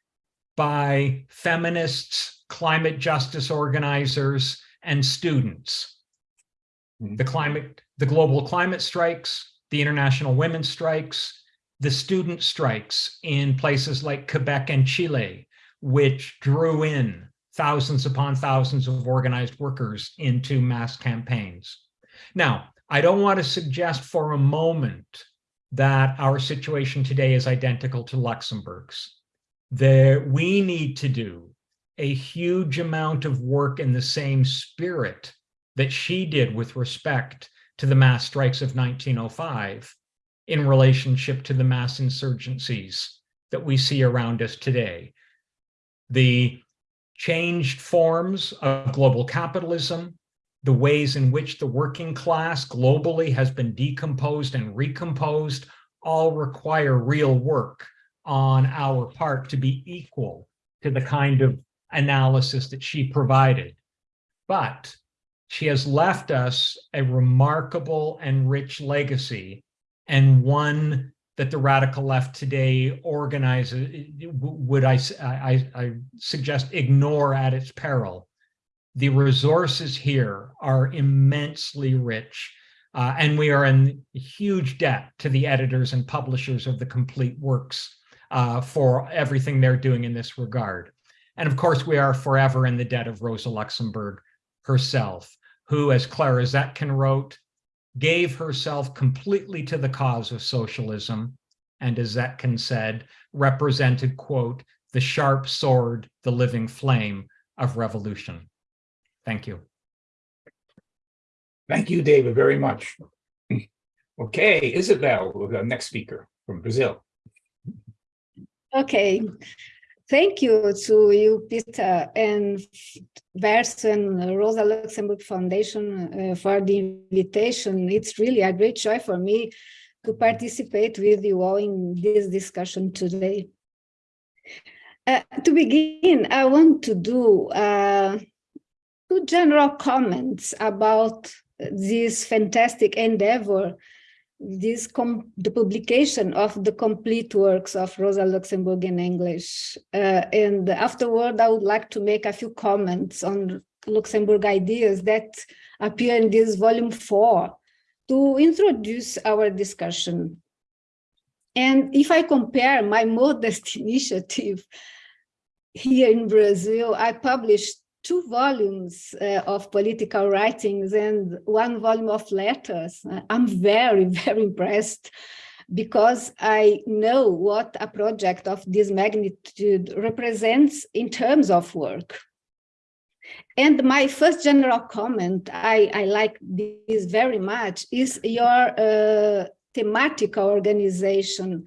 by feminists, climate justice organizers, and students. Hmm. The climate, the global climate strikes, the international women's strikes, the student strikes in places like Quebec and Chile, which drew in thousands upon thousands of organized workers into mass campaigns. Now, I don't want to suggest for a moment that our situation today is identical to Luxemburg's. There, we need to do a huge amount of work in the same spirit that she did with respect to the mass strikes of 1905 in relationship to the mass insurgencies that we see around us today. The changed forms of global capitalism, the ways in which the working class globally has been decomposed and recomposed all require real work on our part to be equal to the kind of analysis that she provided. But she has left us a remarkable and rich legacy and one that the radical left today organizes, would I, I, I suggest ignore at its peril. The resources here are immensely rich uh, and we are in huge debt to the editors and publishers of the complete works uh, for everything they're doing in this regard. And of course, we are forever in the debt of Rosa Luxemburg herself, who, as Clara Zetkin wrote, gave herself completely to the cause of socialism, and as Zetkin said, represented, quote, the sharp sword, the living flame of revolution. Thank you. Thank you, David, very much. Okay, Isabel, the next speaker from Brazil. Okay, thank you to you, Peter, and Verso and Rosa Luxemburg Foundation uh, for the invitation. It's really a great joy for me to participate with you all in this discussion today. Uh, to begin, I want to do uh, two general comments about this fantastic endeavor, this the publication of the complete works of Rosa Luxemburg in English. Uh, and afterward, I would like to make a few comments on Luxemburg ideas that appear in this volume four to introduce our discussion. And if I compare my modest initiative here in Brazil, I published two volumes uh, of political writings and one volume of letters. I'm very, very impressed because I know what a project of this magnitude represents in terms of work. And my first general comment, I, I like this very much, is your uh, thematic organization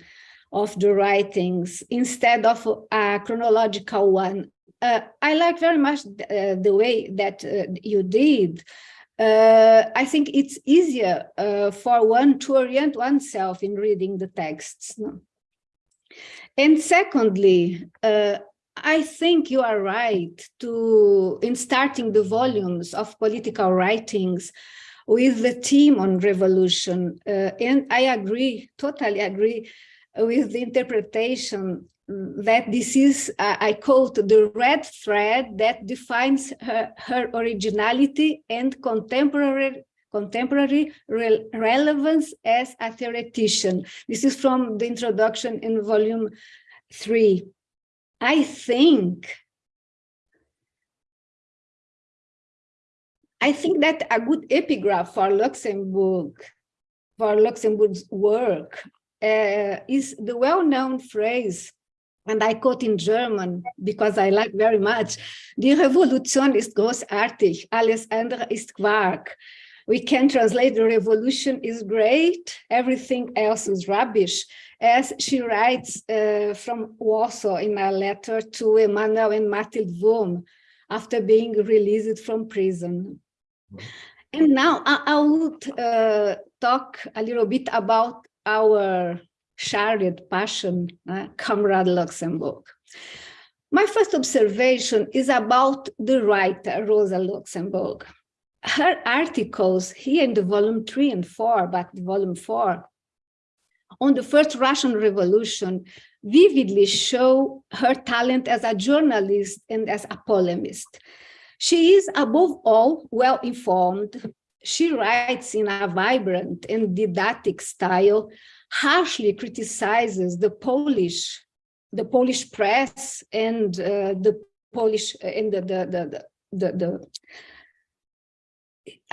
of the writings instead of a chronological one uh, I like very much uh, the way that uh, you did. Uh, I think it's easier uh, for one to orient oneself in reading the texts. No? And secondly, uh, I think you are right to in starting the volumes of political writings with the theme on revolution. and I agree, totally agree with the interpretation that this is, uh, I quote, the red thread that defines her, her originality and contemporary contemporary re relevance as a theoretician. This is from the introduction in volume three. I think I think that a good epigraph for Luxemburg, for Luxemburg's work, uh, is the well-known phrase and I quote in German because I like very much, Die Revolution ist großartig, alles andere ist Quark. We can translate the revolution is great, everything else is rubbish, as she writes uh, from Warsaw in a letter to Emanuel and Mathilde Wurm after being released from prison. And now I, I would uh, talk a little bit about our shared passion, uh, Comrade Luxemburg. My first observation is about the writer, Rosa Luxemburg. Her articles here in the volume three and four, but volume four, on the first Russian Revolution vividly show her talent as a journalist and as a polemist. She is above all well-informed. She writes in a vibrant and didactic style harshly criticizes the Polish, the Polish press and uh, the Polish uh, and the the the the, the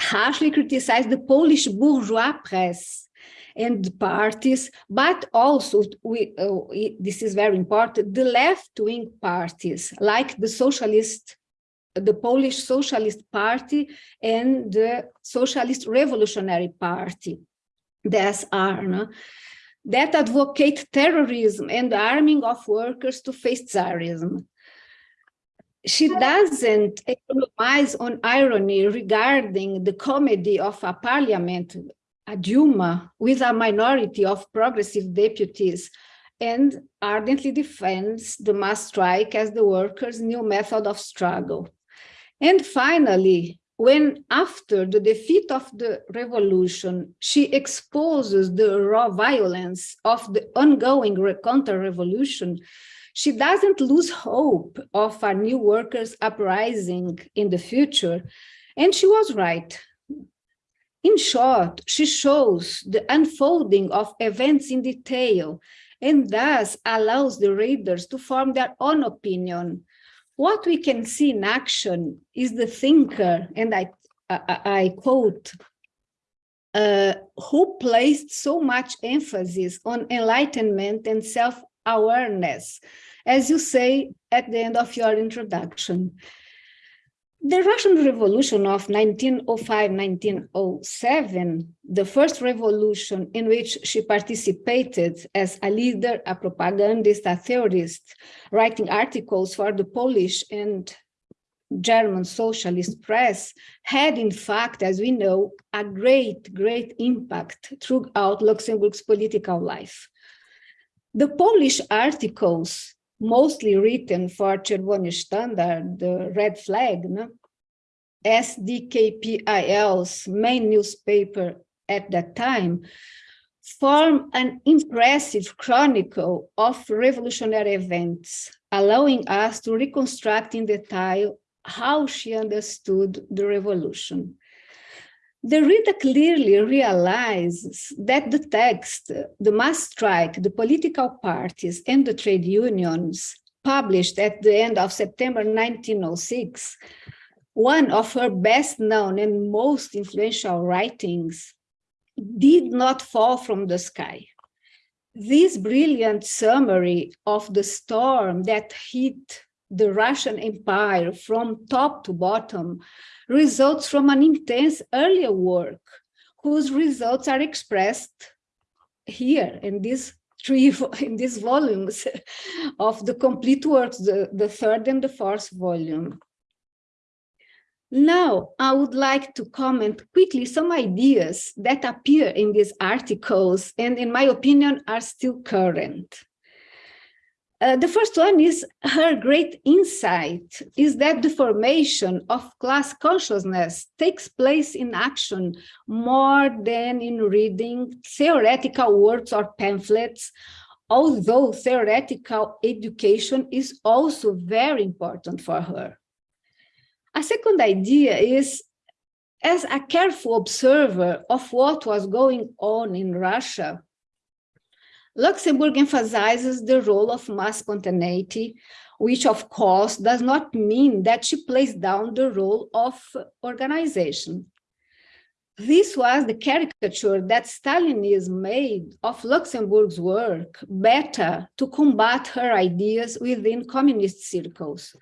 harshly criticize the Polish bourgeois press and parties, but also we, uh, this is very important, the left-wing parties like the socialist, the Polish Socialist Party and the Socialist Revolutionary Party, the SR. No? that advocate terrorism and arming of workers to face Tsarism. She doesn't economize on irony regarding the comedy of a parliament, a Duma, with a minority of progressive deputies and ardently defends the mass strike as the workers' new method of struggle. And finally, when after the defeat of the revolution, she exposes the raw violence of the ongoing counter-revolution, she doesn't lose hope of a new workers' uprising in the future. And she was right. In short, she shows the unfolding of events in detail and thus allows the readers to form their own opinion. What we can see in action is the thinker, and I, I, I quote, uh, who placed so much emphasis on enlightenment and self-awareness, as you say at the end of your introduction. The Russian Revolution of 1905-1907, the first revolution in which she participated as a leader, a propagandist, a theorist, writing articles for the Polish and German socialist press, had in fact, as we know, a great, great impact throughout Luxemburg's political life. The Polish articles mostly written for Czerwony Sztandar, the red flag, no? SDKPIL's main newspaper at that time, form an impressive chronicle of revolutionary events, allowing us to reconstruct in detail how she understood the revolution. The reader clearly realizes that the text, the mass strike, the political parties and the trade unions published at the end of September 1906, one of her best known and most influential writings, did not fall from the sky. This brilliant summary of the storm that hit the Russian Empire from top to bottom results from an intense earlier work whose results are expressed here in these three in these volumes of the complete works, the, the third and the fourth volume. Now, I would like to comment quickly some ideas that appear in these articles and in my opinion are still current. Uh, the first one is her great insight is that the formation of class consciousness takes place in action more than in reading theoretical works or pamphlets, although theoretical education is also very important for her. A second idea is as a careful observer of what was going on in Russia, Luxemburg emphasizes the role of mass spontaneity, which of course does not mean that she plays down the role of organization. This was the caricature that Stalinism made of Luxemburg's work better to combat her ideas within communist circles.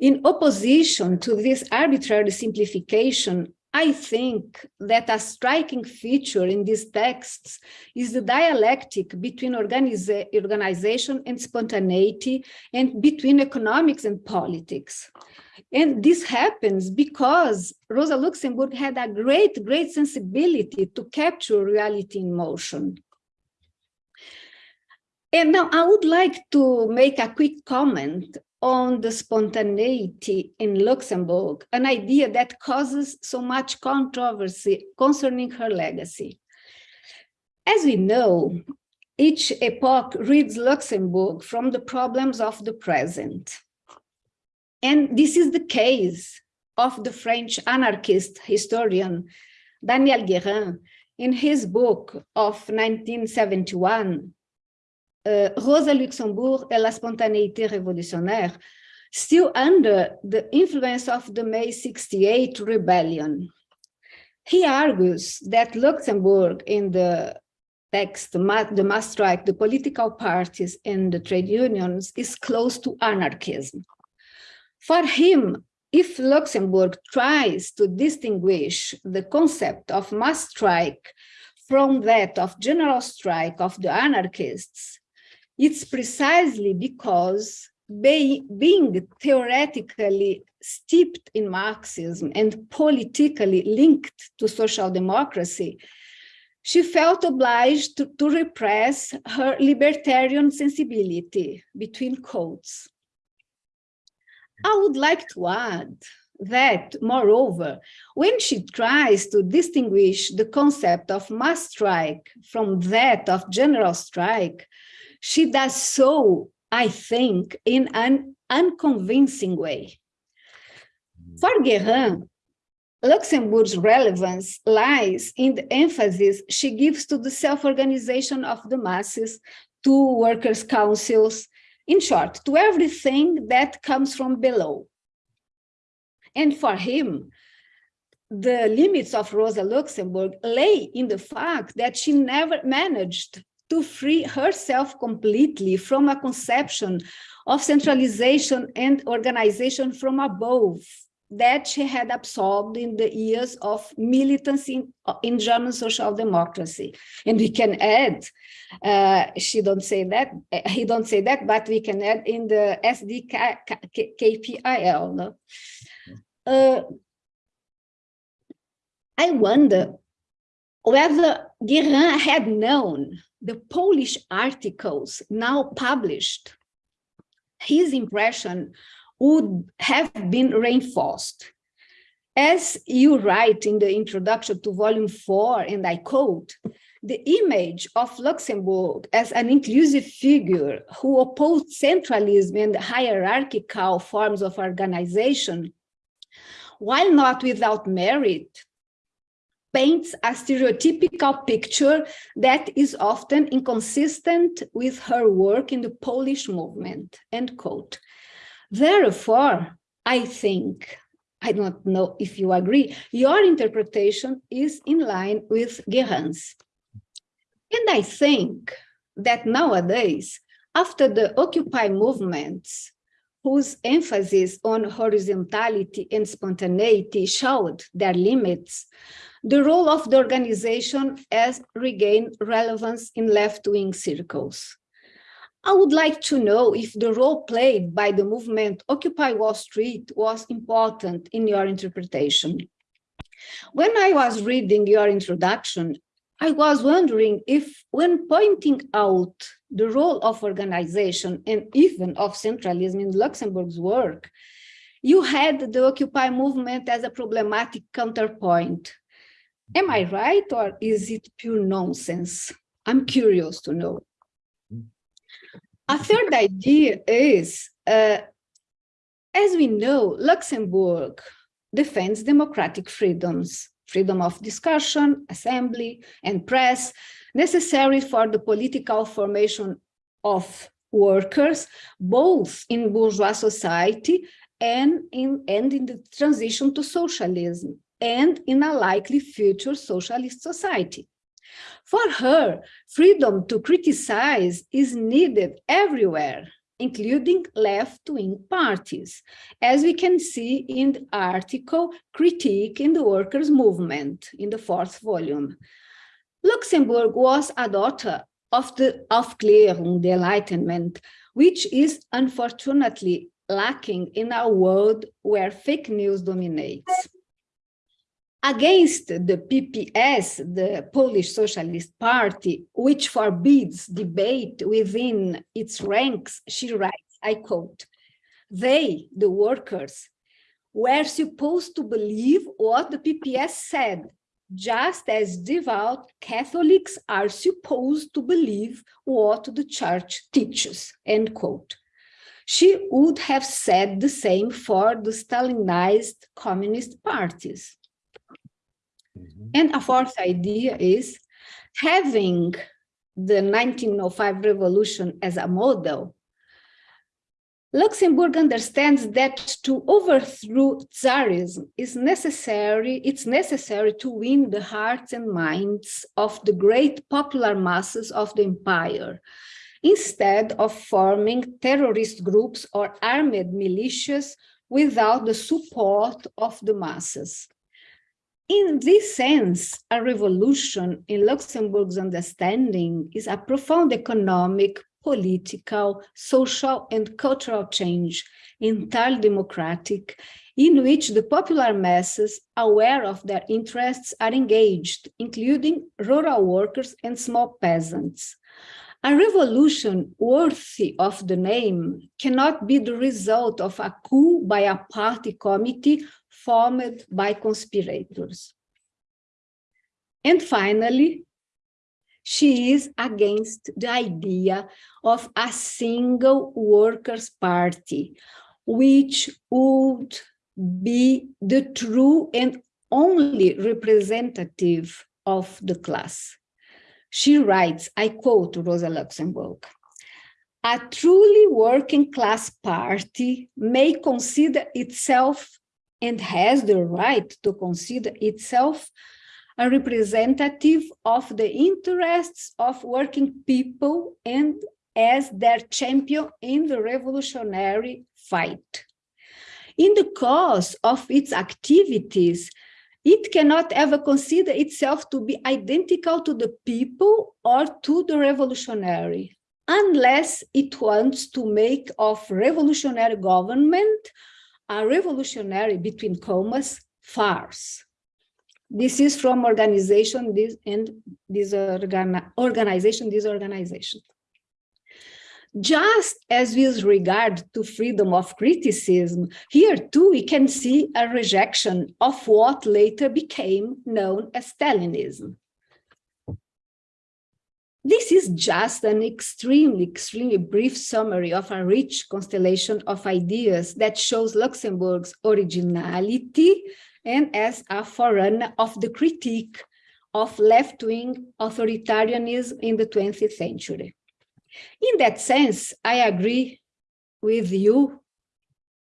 In opposition to this arbitrary simplification, I think that a striking feature in these texts is the dialectic between organiza organization and spontaneity and between economics and politics. And this happens because Rosa Luxemburg had a great, great sensibility to capture reality in motion. And now I would like to make a quick comment on the spontaneity in Luxemburg, an idea that causes so much controversy concerning her legacy. As we know, each epoch reads Luxemburg from the problems of the present. And this is the case of the French anarchist historian Daniel Guérin in his book of 1971, uh, Euh, Rosa Luxembourg et la spontanéité révolutionnaire, still under the influence of the May 68 rebellion. He argues that Luxemburg in the text, the mass strike, the political parties and the trade unions is close to anarchism. For him, if Luxemburg tries to distinguish the concept of mass strike from that of general strike of the anarchists, it's precisely because be, being theoretically steeped in Marxism and politically linked to social democracy, she felt obliged to, to repress her libertarian sensibility, between quotes. I would like to add that, moreover, when she tries to distinguish the concept of mass strike from that of general strike, she does so, I think, in an unconvincing way. Mm-hmm. For Guérin, Luxemburg's relevance lies in the emphasis she gives to the self-organization of the masses, to workers' councils, in short, to everything that comes from below. And for him, the limits of Rosa Luxemburg lay in the fact that she never managed to free herself completely from a conception of centralization and organization from above that she had absorbed in the years of militancy in, in German social democracy. And we can add, uh, she don't say that, uh, he don't say that, but we can add in the SDKPIL. No? Uh, I wonder whether Guérin had known the Polish articles now published, his impression would have been reinforced. As you write in the introduction to volume four, and I quote, the image of Luxemburg as an inclusive figure who opposed centralism and hierarchical forms of organization, while not without merit, paints a stereotypical picture that is often inconsistent with her work in the Polish movement, end quote. Therefore, I think, I don't know if you agree, your interpretation is in line with Guérin's. And I think that nowadays, after the Occupy movements, whose emphasis on horizontality and spontaneity showed their limits, the role of the organization has regained relevance in left-wing circles. I would like to know if the role played by the movement Occupy Wall Street was important in your interpretation. When I was reading your introduction, I was wondering if when pointing out the role of organization and even of centralism in Luxemburg's work, you had the Occupy movement as a problematic counterpoint. Am I right or is it pure nonsense? I'm curious to know. A third idea is, uh, as we know, Luxemburg defends democratic freedoms, freedom of discussion, assembly, and press, necessary for the political formation of workers, both in bourgeois society and in, and in the transition to socialism, and in a likely future socialist society. For her, freedom to criticize is needed everywhere, including left-wing parties, as we can see in the article Critique in the Workers' Movement in the fourth volume. Luxemburg was a daughter of the Aufklärung, the Enlightenment, which is unfortunately lacking in a world where fake news dominates. Against the PPS, the Polish Socialist Party, which forbids debate within its ranks, she writes, I quote, they, the workers, were supposed to believe what the PPS said, just as devout Catholics are supposed to believe what the church teaches, end quote. She would have said the same for the Stalinized communist parties. Mm-hmm. And a fourth idea is having the 1905 revolution as a model, Luxemburg understands that to overthrow Tsarism is necessary, it's necessary to win the hearts and minds of the great popular masses of the empire, instead of forming terrorist groups or armed militias without the support of the masses. In this sense, a revolution in Luxemburg's understanding is a profound economic, political, social, and cultural change, entirely democratic, in which the popular masses, aware of their interests, are engaged, including rural workers and small peasants. A revolution worthy of the name cannot be the result of a coup by a party committee formed by conspirators. And finally, she is against the idea of a single workers' party, which would be the true and only representative of the class. She writes, I quote Rosa Luxemburg, a truly working class party may consider itself and has the right to consider itself a representative of the interests of working people and as their champion in the revolutionary fight. In the course of its activities, it cannot ever consider itself to be identical to the people or to the revolutionary, unless it wants to make of revolutionary government a revolutionary, between commas, farce. This is from organization this and disorgan organization this organization. Just as with regard to freedom of criticism, here too we can see a rejection of what later became known as Stalinism. This is just an extremely, extremely brief summary of a rich constellation of ideas that shows Luxemburg's originality and as a forerunner of the critique of left-wing authoritarianism in the 20th century. In that sense, I agree with you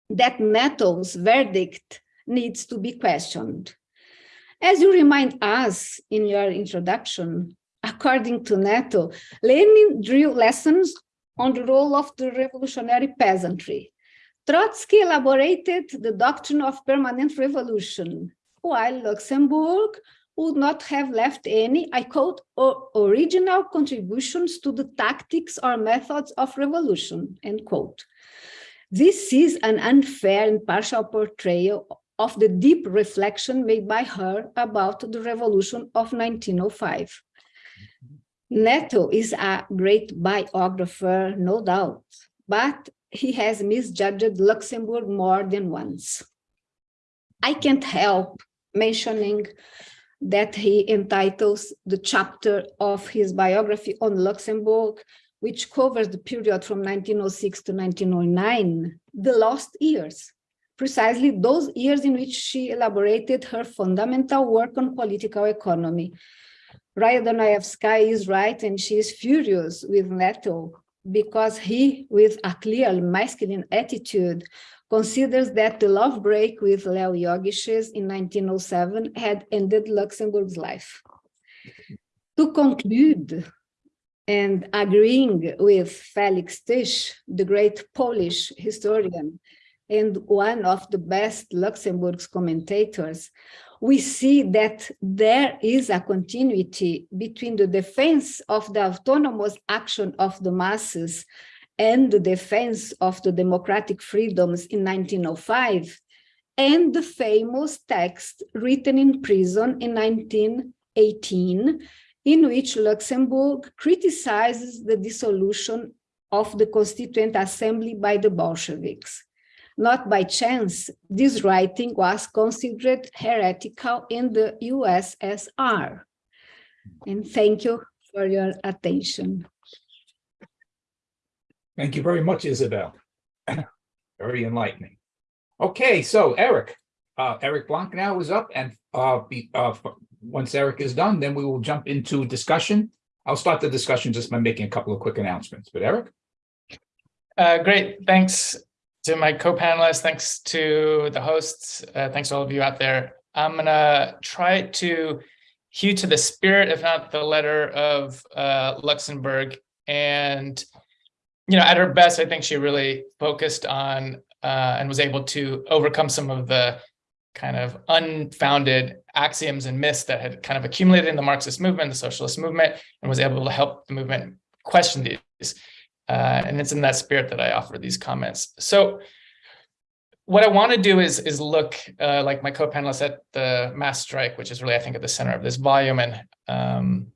that Nettl's verdict needs to be questioned. As you remind us in your introduction, according to Nettl, Lenin drew lessons on the role of the revolutionary peasantry. Trotsky elaborated the doctrine of permanent revolution, while Luxemburg would not have left any, I quote, original contributions to the tactics or methods of revolution, end quote. This is an unfair and partial portrayal of the deep reflection made by her about the revolution of 1905. Nettl is a great biographer, no doubt, but he has misjudged Luxemburg more than once. I can't help mentioning that he entitles the chapter of his biography on Luxemburg, which covers the period from 1906 to 1909, the lost years, precisely those years in which she elaborated her fundamental work on political economy. Raya Dunayevskaya is right, and she is furious with Nettl because he, with a clear masculine attitude, considers that the love break with Leo Jogiches in 1907 had ended Luxemburg's life. To conclude, and agreeing with Feliks Tych, the great Polish historian, and one of the best Luxemburg's commentators, we see that there is a continuity between the defense of the autonomous action of the masses and the defense of the democratic freedoms in 1905, and the famous text written in prison in 1918, in which Luxemburg criticizes the dissolution of the Constituent Assembly by the Bolsheviks. Not by chance, this writing was considered heretical in the USSR. And thank you for your attention. Thank you very much, Isabel. Very enlightening. Okay, so Eric, uh, Eric Blanc now is up and uh, be, uh, once Eric is done, then we will jump into discussion. I'll start the discussion just by making a couple of quick announcements, but Eric? Uh, great, thanks to my co-panelists, thanks to the hosts, uh, thanks to all of you out there. I'm gonna try to hew to the spirit, if not the letter of uh, Luxemburg and you know, at her best, I think she really focused on uh, and was able to overcome some of the kind of unfounded axioms and myths that had kind of accumulated in the Marxist movement, the socialist movement, and was able to help the movement question these. Uh, and it's in that spirit that I offer these comments. So what I want to do is, is look uh, like my co-panelists at the mass strike, which is really, I think, at the center of this volume and um,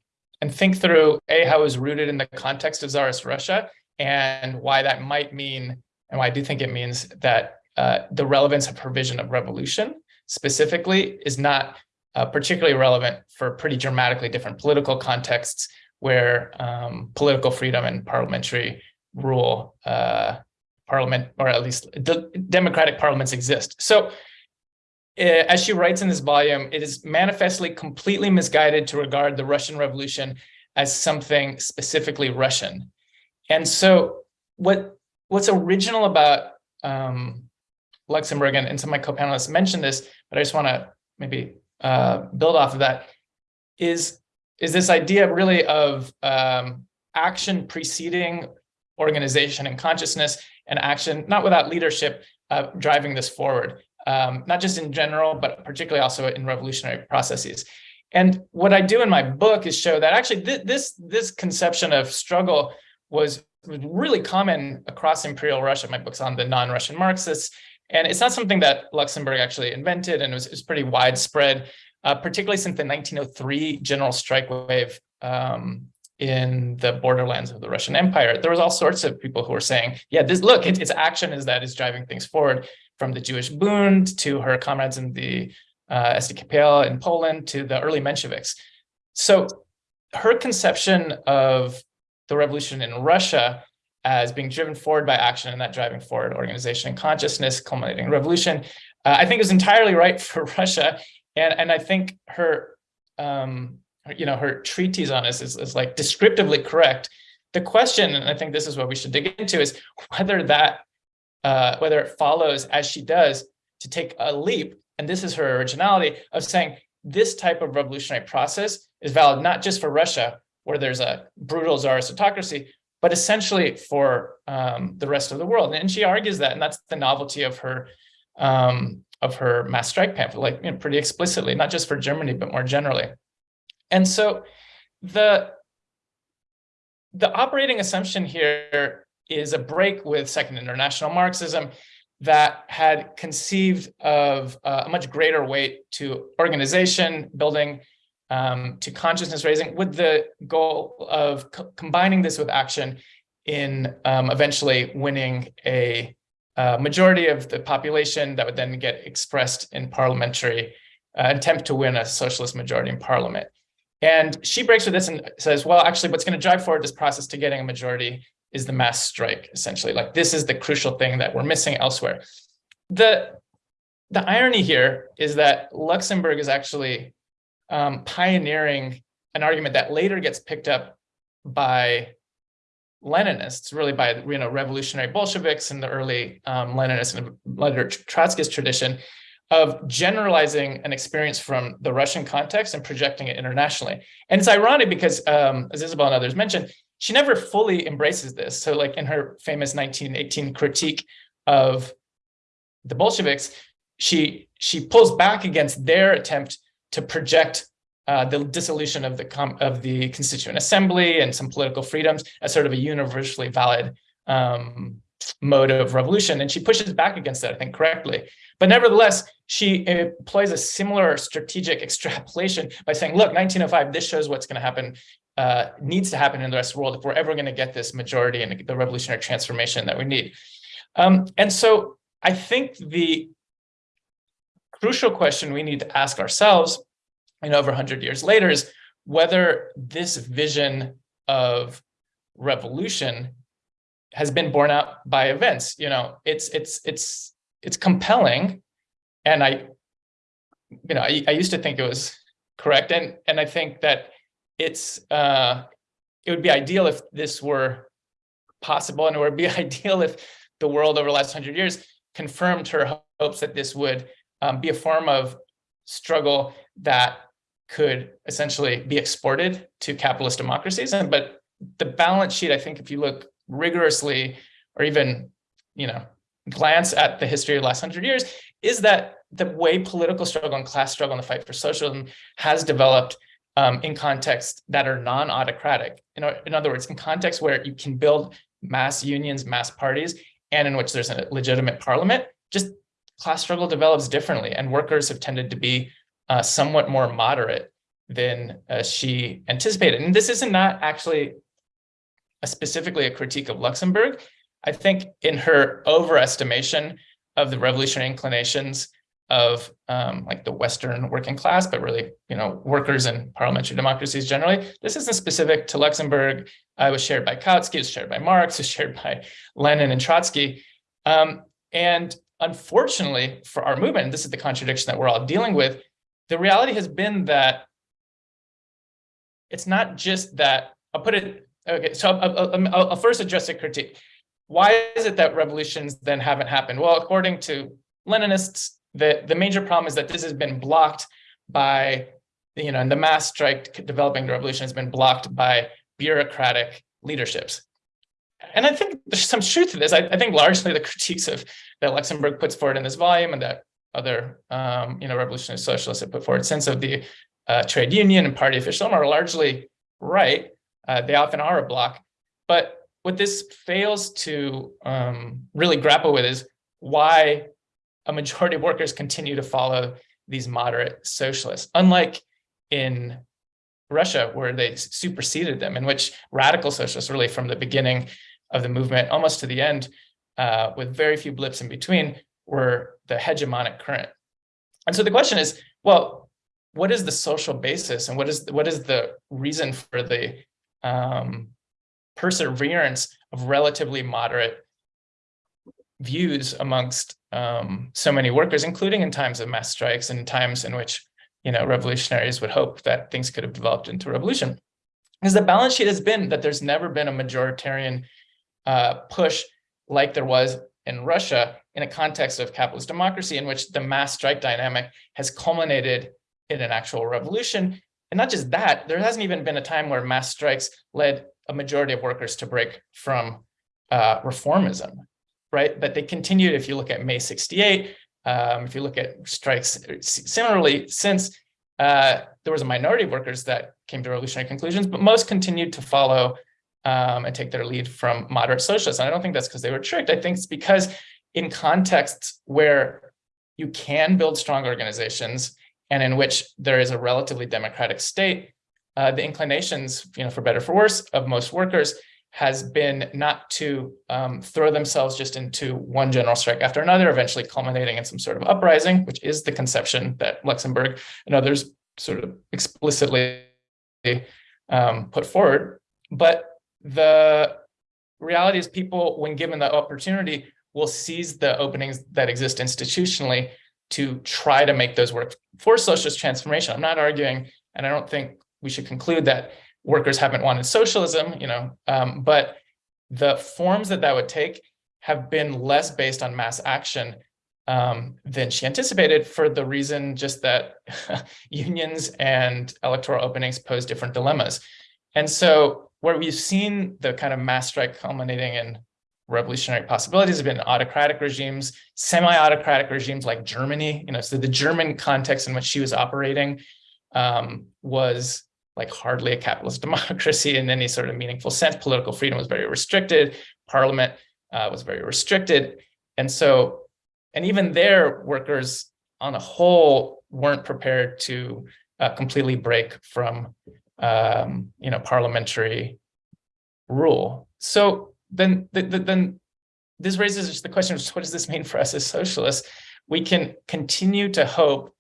and think through A, how was rooted in the context of Tsarist Russia and why that might mean, and why I do think it means that uh, the relevance of provision of revolution specifically is not uh, particularly relevant for pretty dramatically different political contexts where um, political freedom and parliamentary rule, uh, parliament, or at least the democratic parliaments exist. So uh, as she writes in this volume, it is manifestly completely misguided to regard the Russian Revolution as something specifically Russian. And so what what's original about um, Luxemburg, and, and some of my co-panelists mentioned this, but I just want to maybe uh, build off of that, is, is this idea really of um, action preceding organization and consciousness and action, not without leadership, uh, driving this forward um, not just in general, but particularly also in revolutionary processes. And what I do in my book is show that actually th this, this conception of struggle was really common across imperial Russia. My book's on the non-Russian Marxists. And it's not something that Luxemburg actually invented and it was, it was pretty widespread, uh, particularly since the 1903 general strike wave um, in the borderlands of the Russian Empire. There was all sorts of people who were saying, yeah, this look, it, it's action is that is driving things forward from the Jewish Bund to her comrades in the uh, SDKPiL in Poland to the early Mensheviks. So her conception of the revolution in Russia as being driven forward by action and that driving forward organization and consciousness culminating revolution, uh, I think is entirely right for Russia. And, and I think her, um, you know, her treatise on this is, is like descriptively correct. The question, and I think this is what we should dig into, is whether that uh, whether it follows as she does to take a leap, and this is her originality of saying this type of revolutionary process is valid not just for Russia, where there's a brutal czarist autocracy, but essentially for um, the rest of the world. And she argues that, and that's the novelty of her um, of her mass strike pamphlet, like you know, pretty explicitly, not just for Germany, but more generally. And so the the operating assumption here is a break with Second International Marxism that had conceived of uh, a much greater weight to organization building, um, to consciousness raising, with the goal of co combining this with action in um, eventually winning a uh, majority of the population that would then get expressed in parliamentary uh, attempt to win a socialist majority in parliament. And she breaks with this and says, well, actually, what's going to drive forward this process to getting a majority is the mass strike, essentially. Like this is the crucial thing that we're missing elsewhere. The, the irony here is that Luxemburg is actually um, pioneering an argument that later gets picked up by Leninists, really by you know revolutionary Bolsheviks and the early um, Leninist and later Trotskyist tradition of generalizing an experience from the Russian context and projecting it internationally. And it's ironic because, um, as Isabel and others mentioned, she never fully embraces this. So like in her famous 1918 critique of the Bolsheviks, she she pulls back against their attempt to project uh, the dissolution of the of the Constituent Assembly and some political freedoms as sort of a universally valid um, mode of revolution. And she pushes back against that, I think, correctly. But nevertheless, she employs a similar strategic extrapolation by saying, look, 1905, this shows what's going to happen uh, needs to happen in the rest of the world if we're ever going to get this majority and the revolutionary transformation that we need. Um, and so I think the crucial question we need to ask ourselves, and over 100 years later, is whether this vision of revolution has been borne out by events. You know, it's it's it's it's compelling, and I, you know, I, I used to think it was correct, and and I think that it's uh, it would be ideal if this were possible, and it would be ideal if the world over the last hundred years confirmed her hopes that this would um, be a form of struggle that could essentially be exported to capitalist democracies. And but the balance sheet, I think, if you look rigorously or even, you know, glance at the history of the last hundred years, is that the way political struggle and class struggle and the fight for socialism has developed um, in contexts that are non-autocratic. Know, in other words, in contexts where you can build mass unions, mass parties, and in which there's a legitimate parliament, just class struggle develops differently. And workers have tended to be uh, somewhat more moderate than uh, she anticipated. And this isn't not actually a specifically a critique of Luxemburg. I think in her overestimation of the revolutionary inclinations of um, like the Western working class, but really, you know, workers and parliamentary democracies generally. This isn't specific to Luxemburg. Uh, it was shared by Kautsky, it was shared by Marx, it was shared by Lenin and Trotsky. Um, and unfortunately for our movement, this is the contradiction that we're all dealing with, the reality has been that it's not just that, I'll put it, okay, so I'll, I'll, I'll first address a critique. Why is it that revolutions then haven't happened? Well, according to Leninists, the, the major problem is that this has been blocked by, you know, and the mass strike developing the revolution has been blocked by bureaucratic leaderships. And I think there's some truth to this. I, I think largely the critiques of that Luxemburg puts forward in this volume and that other, um, you know, revolutionary socialists have put forward since of the uh, trade union and party officialism are largely right. Uh, they often are a block. But what this fails to um, really grapple with is why a majority of workers continue to follow these moderate socialists, unlike in Russia, where they superseded them, in which radical socialists really from the beginning of the movement, almost to the end, uh, with very few blips in between, were the hegemonic current. And so the question is, well, what is the social basis and what is what is the reason for the um, perseverance of relatively moderate views amongst um, so many workers, including in times of mass strikes and times in which you know revolutionaries would hope that things could have developed into revolution. Because the balance sheet has been that there's never been a majoritarian uh, push like there was in Russia in a context of capitalist democracy in which the mass strike dynamic has culminated in an actual revolution. And not just that, there hasn't even been a time where mass strikes led a majority of workers to break from uh, reformism right? But they continued, if you look at May 68, um, if you look at strikes similarly, since uh, there was a minority of workers that came to revolutionary conclusions, but most continued to follow um, and take their lead from moderate socialists. And I don't think that's because they were tricked. I think it's because in contexts where you can build strong organizations and in which there is a relatively democratic state, uh, the inclinations, you know, for better for worse, of most workers has been not to um, throw themselves just into one general strike after another, eventually culminating in some sort of uprising, which is the conception that Luxemburg and others sort of explicitly um, put forward. But the reality is people, when given the opportunity, will seize the openings that exist institutionally to try to make those work for socialist transformation. I'm not arguing, and I don't think we should conclude that workers haven't wanted socialism, you know, um, but the forms that that would take have been less based on mass action um, than she anticipated for the reason just that unions and electoral openings pose different dilemmas. And so where we've seen the kind of mass strike culminating in revolutionary possibilities have been autocratic regimes, semi-autocratic regimes like Germany, you know, so the German context in which she was operating um, was like hardly a capitalist democracy in any sort of meaningful sense. Political freedom was very restricted. Parliament uh, was very restricted. And so, and even there, workers on a whole weren't prepared to uh, completely break from, um, you know, parliamentary rule. So then, the, the, then this raises just the question of what does this mean for us as socialists? We can continue to hope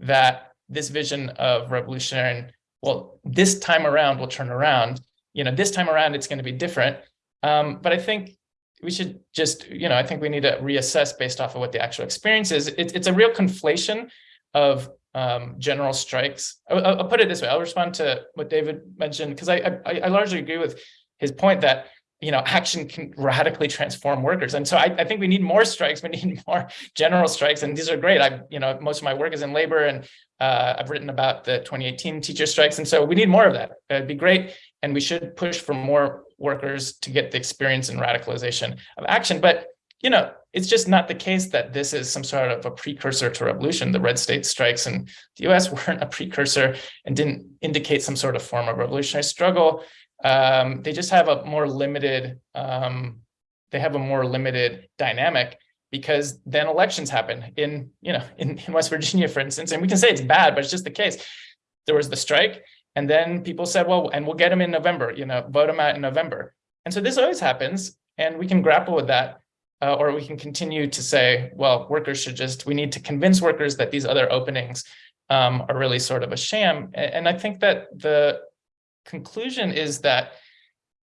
that this vision of revolutionary well, this time around will turn around. You know, this time around, it's going to be different. Um, but I think we should just, you know, I think we need to reassess based off of what the actual experience is. It, it's a real conflation of um, general strikes. I'll, I'll, put it this way. I'll respond to what David mentioned because I, I, I largely agree with his point that you know, action can radically transform workers. And so I, I, think we need more strikes. We need more general strikes. And these are great. I, you know, most of my work is in labor and uh, I've written about the 2018 teacher strikes. And so we need more of that. It'd be great. And we should push for more workers to get the experience and radicalization of action. But, you know, it's just not the case that this is some sort of a precursor to revolution. The red state strikes in the US weren't a precursor and didn't indicate some sort of form of revolutionary struggle. Um, they just have a more limited, um, they have a more limited dynamic because then elections happen in, you know, in, in West Virginia, for instance, and we can say it's bad, but it's just the case. There was the strike and then people said, well, and we'll get them in November, you know, vote them out in November. And so this always happens and we can grapple with that. Uh, or we can continue to say, well, workers should just, we need to convince workers that these other openings um, are really sort of a sham. And, and I think that the conclusion is that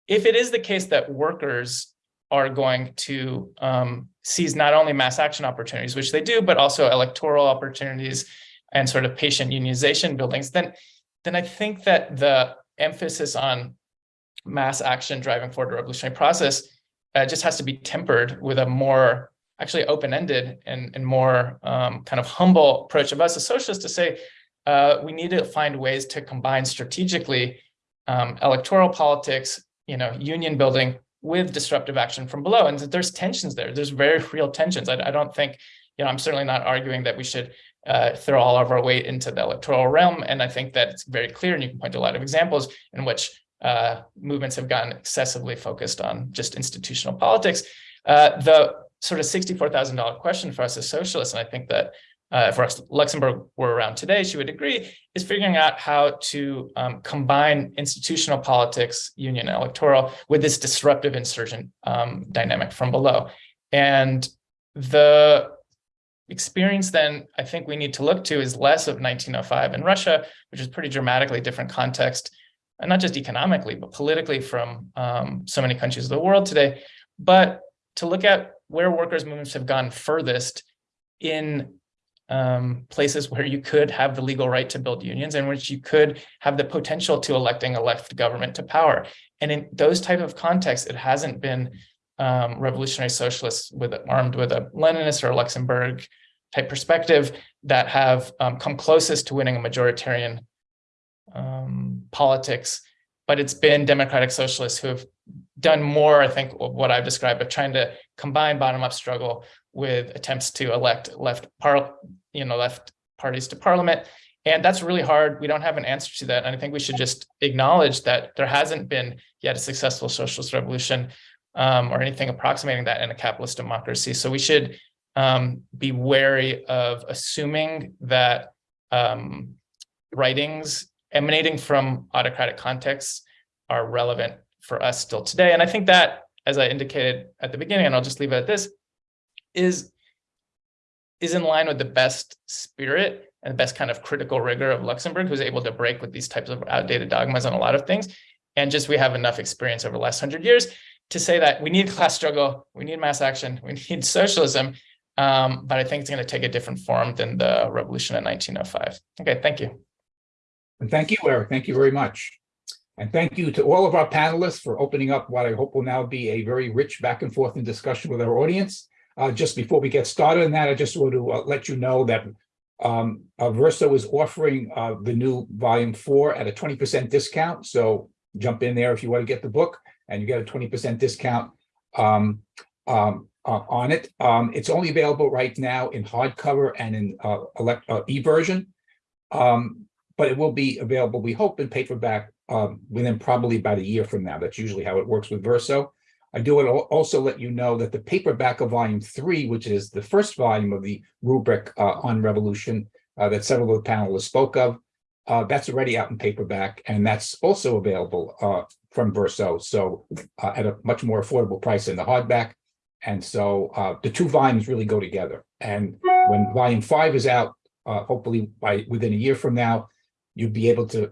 if it is the case that workers are going to um, seize not only mass action opportunities, which they do, but also electoral opportunities and sort of patient unionization buildings, then, then I think that the emphasis on mass action driving forward the revolutionary process uh, just has to be tempered with a more actually open-ended and, and more um, kind of humble approach of us as socialists to say, uh, we need to find ways to combine strategically um, electoral politics, you know, union building with disruptive action from below. And there's tensions there. There's very real tensions. I, I don't think, you know, I'm certainly not arguing that we should uh, throw all of our weight into the electoral realm. And I think that it's very clear, and you can point to a lot of examples in which uh, movements have gotten excessively focused on just institutional politics. Uh, the sort of $64,000 question for us as socialists, and I think that uh, if Luxemburg were around today, she would agree, is figuring out how to um, combine institutional politics, union electoral, with this disruptive insurgent um, dynamic from below. And the experience then I think we need to look to is less of 1905 in Russia, which is pretty dramatically different context, and not just economically, but politically from um, so many countries of the world today, but to look at where workers' movements have gone furthest in um, places where you could have the legal right to build unions and which you could have the potential to electing a left government to power. And in those type of contexts, it hasn't been um, revolutionary socialists with armed with a Leninist or a Luxemburg type perspective that have um, come closest to winning a majoritarian um, politics, but it's been democratic socialists who have done more, I think, of what I've described of trying to combine bottom-up struggle with attempts to elect left par you know left parties to parliament. And that's really hard. We don't have an answer to that. And i think we should just acknowledge that there hasn't been yet a successful socialist revolution um, or anything approximating that in a capitalist democracy. So we should um, be wary of assuming that um, writings emanating from autocratic contexts are relevant for us still today. And i think that as i indicated at the beginning and i'll just leave it at this is is in line with the best spirit and the best kind of critical rigor of Luxemburg, who's able to break with these types of outdated dogmas on a lot of things. And just we have enough experience over the last hundred years to say that we need class struggle, we need mass action, we need socialism. Um, but I think it's going to take a different form than the revolution in 1905. Okay, thank you. And thank you, Eric. Thank you very much. And thank you to all of our panelists for opening up what I hope will now be a very rich back and forth in discussion with our audience. Uh, just before we get started on that, I just want to uh, let you know that um, uh, Verso is offering uh, the new volume four at a 20% discount. So jump in there if you want to get the book and you get a 20% discount um, um, uh, on it. Um, it's only available right now in hardcover and in e-version, um, but it will be available, we hope, in paperback um, within probably about a year from now. That's usually how it works with Verso. I do want to also let you know that the paperback of volume three, which is the first volume of the rubric uh, on revolution uh, that several of the panelists spoke of, uh, that's already out in paperback, and that's also available uh, from Verso, so uh, at a much more affordable price than the hardback. And so uh, the two volumes really go together. And when volume five is out, hopefully by within a year from now, you'll be able to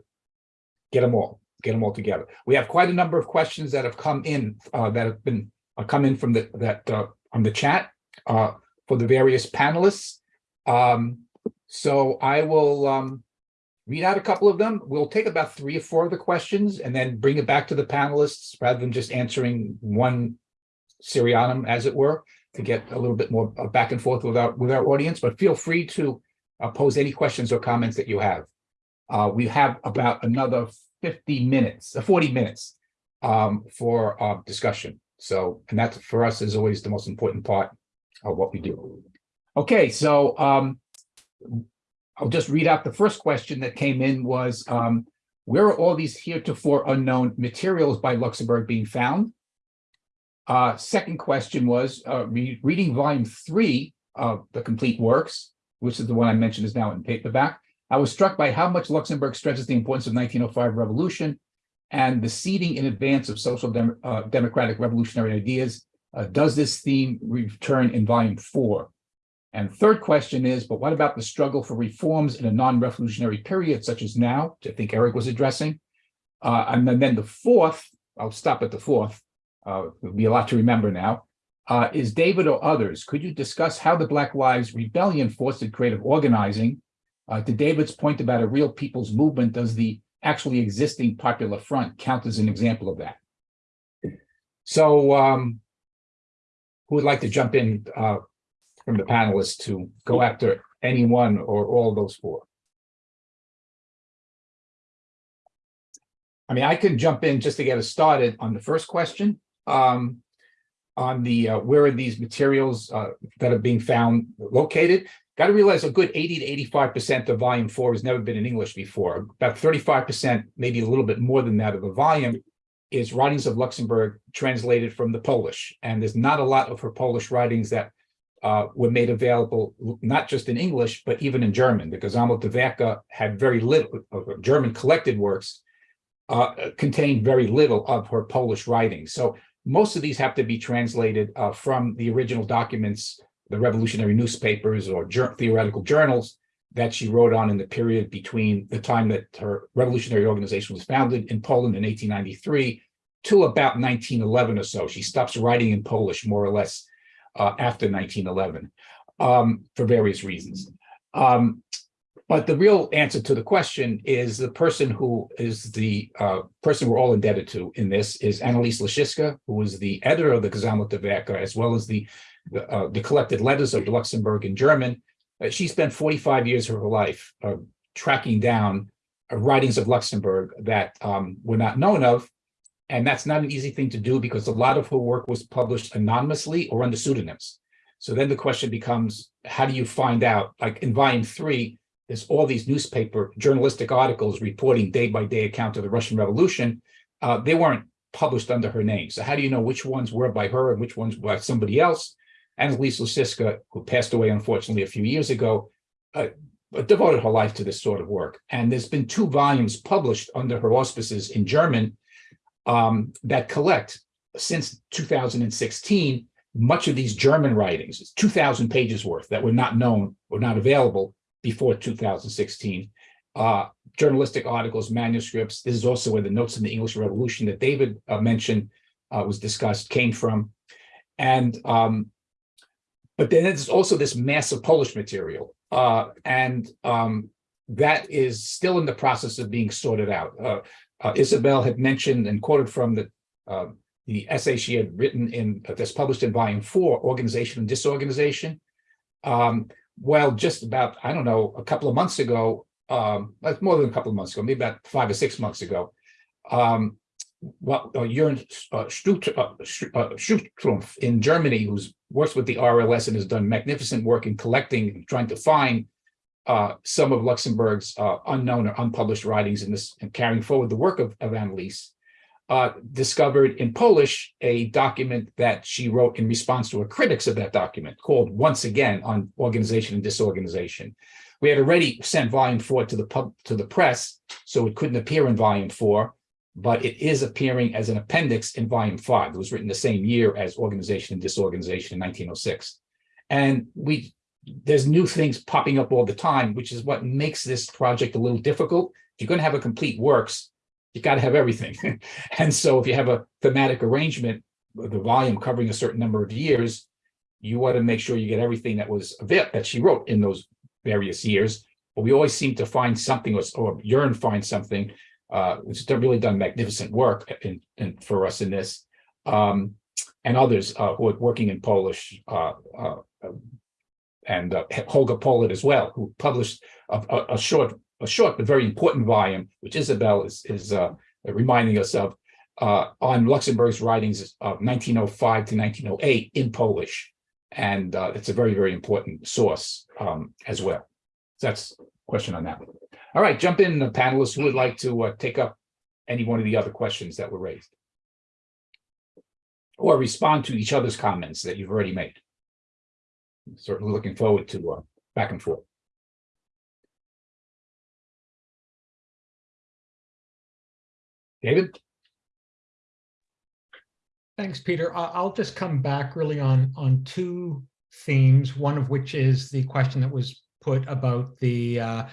get them all get them all together. We have quite a number of questions that have come in uh, that have been uh, come in from the that uh, on the chat uh, for the various panelists. Um, so I will um, read out a couple of them. We'll take about three or four of the questions and then bring it back to the panelists rather than just answering one seriatim, as it were, to get a little bit more uh, back and forth with our with our audience. But feel free to uh, pose any questions or comments that you have. we have about another 50 minutes, uh, 40 minutes um, for uh, discussion. So, and that for us is always the most important part of what we do. Okay, so um, I'll just read out the first question that came in was, um, where are all these heretofore unknown materials by Luxemburg being found? Uh, second question was, uh, re- reading volume three of the complete works, which is the one I mentioned is now in paperback. I was struck by how much Luxemburg stresses the importance of 1905 revolution and the seeding in advance of social dem- uh, democratic revolutionary ideas. Uh, does this theme return in volume four? And third question is, but what about the struggle for reforms in a non-revolutionary period such as now, which I think Eric was addressing? Uh, and then, then the fourth, I'll stop at the fourth, uh, it'll be a lot to remember now, uh, is David or others, could you discuss how the Black Lives Rebellion fostered creative organizing? Uh, to David's point about a real people's movement, does the actually existing Popular Front count as an example of that? So um, who would like to jump in uh, from the panelists to go after any one or all those four? I mean, I can jump in just to get us started on the first question. Um, on the, uh, where are these materials uh, that are being found located? Got to realize a good 80 to 85% of volume four has never been in English before. About 35%, maybe a little bit more than that of the volume is writings of Luxemburg translated from the Polish. And there's not a lot of her Polish writings that uh, were made available, not just in English, but even in German, because Gesammelte Werke had very little, her German collected works uh, contained very little of her Polish writings. So most of these have to be translated uh, from the original documents, the revolutionary newspapers or jour- theoretical journals that she wrote on in the period between the time that her revolutionary organization was founded in Poland in 1893 to about 1911 or so. She stops writing in Polish more or less uh, after 1911 um, for various reasons. Um, but the real answer to the question is the person who is the uh, person we're all indebted to in this is Annelies Laschitza, who was the editor of the Gesammelte Werke, as well as the, uh, the collected letters of Luxemburg in German. Uh, she spent 45 years of her life uh, tracking down uh, writings of Luxemburg that um, were not known of. And that's not an easy thing to do because a lot of her work was published anonymously or under pseudonyms. So then the question becomes, how do you find out? Like in volume three, there's all these newspaper journalistic articles reporting day by day account of the Russian Revolution. Uh, they weren't published under her name. So how do you know which ones were by her and which ones by somebody else? Annelies Laschitza, who passed away unfortunately a few years ago, uh, devoted her life to this sort of work. And there's been two volumes published under her auspices in German um, that collect since 2016 much of these German writings, 2,000 pages worth that were not known or not available before 2016. Uh, journalistic articles, manuscripts. This is also where the notes in the English Revolution that David uh, mentioned uh, was discussed came from. And um, but then there's also this massive Polish material, uh, and um, that is still in the process of being sorted out. Uh, uh, Isabel had mentioned and quoted from the uh, the essay she had written in that's published in volume four, Organization and Disorganization. Um, well, just about, I don't know, a couple of months ago, um, more than a couple of months ago, maybe about five or six months ago, um, well, uh, Jörn uh, uh, uh, in Germany, who's works with the RLS and has done magnificent work in collecting, and trying to find uh, some of Luxemburg's unknown or unpublished writings in this and carrying forward the work of, of Annelies, uh, discovered in Polish a document that she wrote in response to a critics of that document called Once Again on Organization and Disorganization. We had already sent volume four to the pub to the press, so it couldn't appear in volume four, but it is appearing as an appendix in volume five. It was written the same year as Organization and Disorganization in 1906. And we there's new things popping up all the time, which is what makes this project a little difficult. If you're going to have a complete works, you got to have everything. and so if you have a thematic arrangement, the volume covering a certain number of years, you want to make sure you get everything that was that she wrote in those various years. But we always seem to find something, or, or Jörn find something, uh, which has really done magnificent work in, in, for us in this, um, and others uh, who are working in Polish, uh, uh, and uh, Holger Politt as well, who published a, a, a short a short but very important volume, which Isabel is, is reminding us of, on Luxemburg's writings of 1905 to 1908 in Polish. And it's a very, very important source um, as well. So that's a question on that one. All right, jump in, the panelists who would like to uh, take up any one of the other questions that were raised. Or respond to each other's comments that you've already made. Certainly looking forward to uh, back and forth. David? Thanks, Peter. I'll just come back really on, on two themes, one of which is the question that was put about the uh,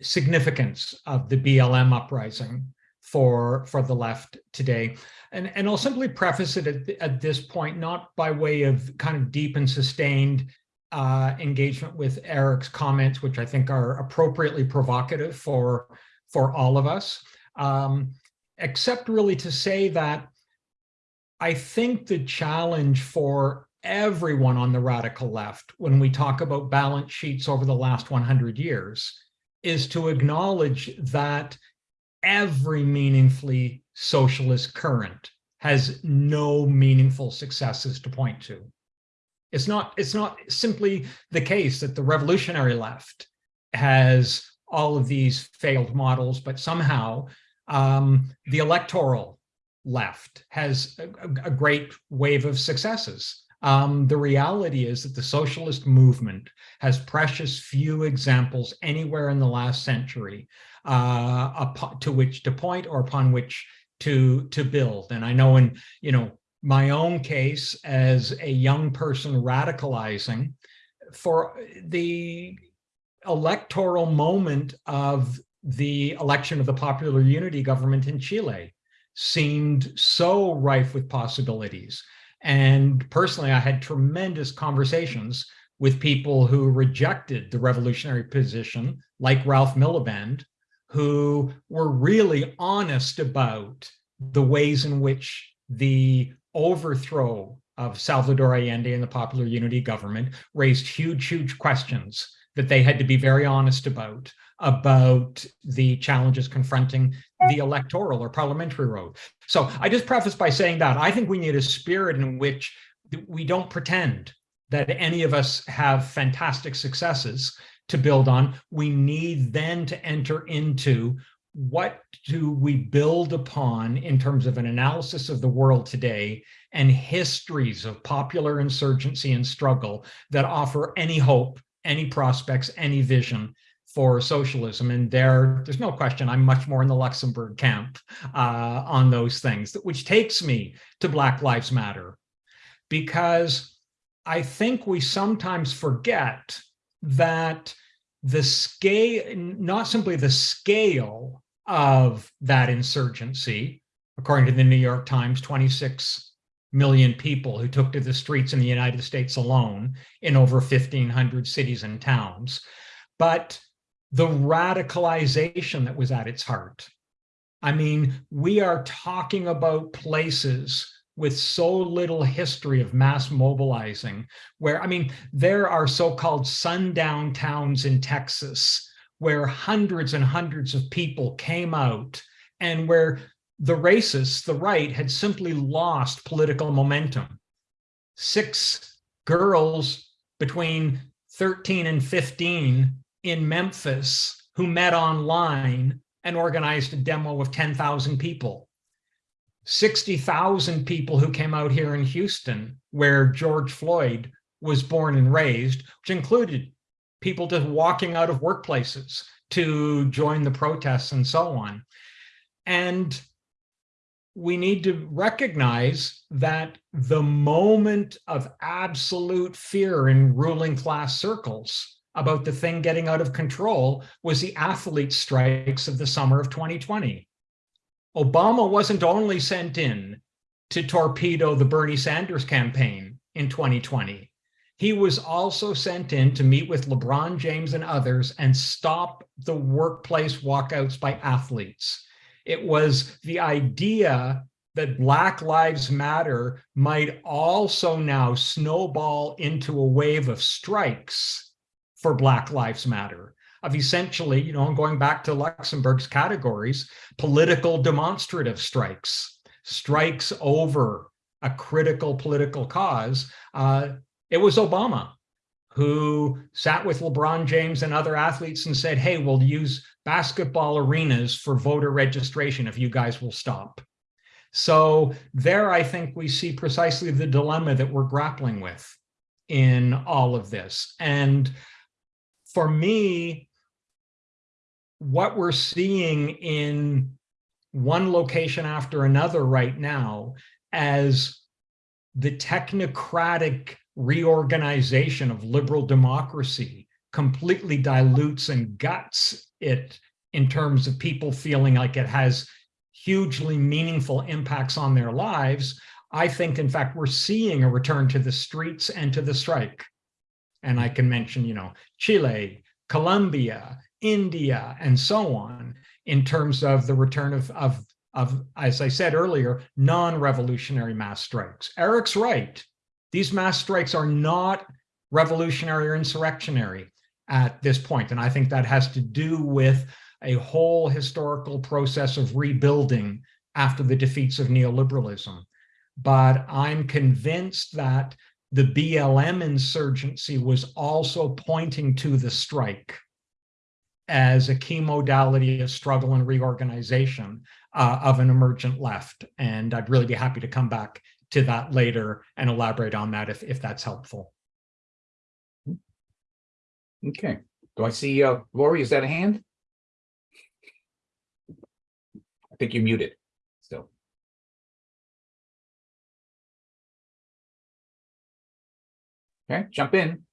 significance of the BLM uprising for, for the left today. And, and I'll simply preface it at, at this point, not by way of kind of deep and sustained uh, engagement with Eric's comments, which I think are appropriately provocative for, for all of us, um, except really to say that I think the challenge for everyone on the radical left, when we talk about balance sheets over the last 100 years, is to acknowledge that every meaningfully socialist current has no meaningful successes to point to. It's not, it's not simply the case that the revolutionary left has all of these failed models, but somehow um, the electoral left has a, a great wave of successes. Um, the reality is that the socialist movement has precious few examples anywhere in the last century uh, to which to point or upon which to to build. And I know in you know my own case as a young person radicalizing for the electoral moment of the election of the popular unity government in Chile seemed so rife with possibilities. And personally, I had tremendous conversations with people who rejected the revolutionary position, like Ralph Miliband, who were really honest about the ways in which the overthrow of Salvador Allende and the Popular Unity government raised huge, huge questions that they had to be very honest about, about the challenges confronting the electoral or parliamentary road. So I just preface by saying that I think we need a spirit in which we don't pretend that any of us have fantastic successes to build on. We need then to enter into what do we build upon in terms of an analysis of the world today and histories of popular insurgency and struggle that offer any hope, any prospects, any vision for socialism. And there, there's no question, I'm much more in the Luxemburg camp uh, on those things, which takes me to Black Lives Matter. Because I think we sometimes forget that the scale, not simply the scale of that insurgency, according to the New York Times, 26 million people who took to the streets in the United States alone in over 1,500 cities and towns, but the radicalization that was at its heart. I mean, we are talking about places with so little history of mass mobilizing, where, I mean, there are so-called sundown towns in Texas where hundreds and hundreds of people came out and where the racists, the right, had simply lost political momentum. Six girls between 13 and 15 in Memphis who met online and organized a demo of 10,000 people. 60,000 people who came out here in Houston, where George Floyd was born and raised, which included people just walking out of workplaces to join the protests and so on. And we need to recognize that the moment of absolute fear in ruling class circles about the thing getting out of control was the athlete strikes of the summer of 2020. Obama wasn't only sent in to torpedo the Bernie Sanders campaign in 2020. He was also sent in to meet with LeBron James and others and stop the workplace walkouts by athletes. It was the idea that Black Lives Matter might also now snowball into a wave of strikes for Black Lives Matter of essentially, you know, going back to Luxemburg's categories, political demonstrative strikes, strikes over a critical political cause. Uh, it was Obama who sat with LeBron James and other athletes and said, hey, we'll use basketball arenas for voter registration if you guys will stop. So there, I think we see precisely the dilemma that we're grappling with in all of this. And for me, what we're seeing in one location after another right now as the technocratic reorganization of liberal democracy completely dilutes and guts it in terms of people feeling like it has hugely meaningful impacts on their lives, I think, in fact, we're seeing a return to the streets and to the strike. And I mm. can mention, you know, Chile, Colombia, India, and so on, in terms of the return of, of, of as I said earlier, non-revolutionary mass strikes. Eric's right. These mass strikes are not revolutionary or insurrectionary at this point. And I think that has to do with a whole historical process of rebuilding after the defeats of neoliberalism. But I'm convinced that the BLM insurgency was also pointing to the strike as a key modality of struggle and reorganization uh, of an emergent left. And I'd really be happy to come back to that later and elaborate on that if, if that's helpful. Okay, do I see, uh, Laurie, is that a hand? I think you're muted, Okay, jump in.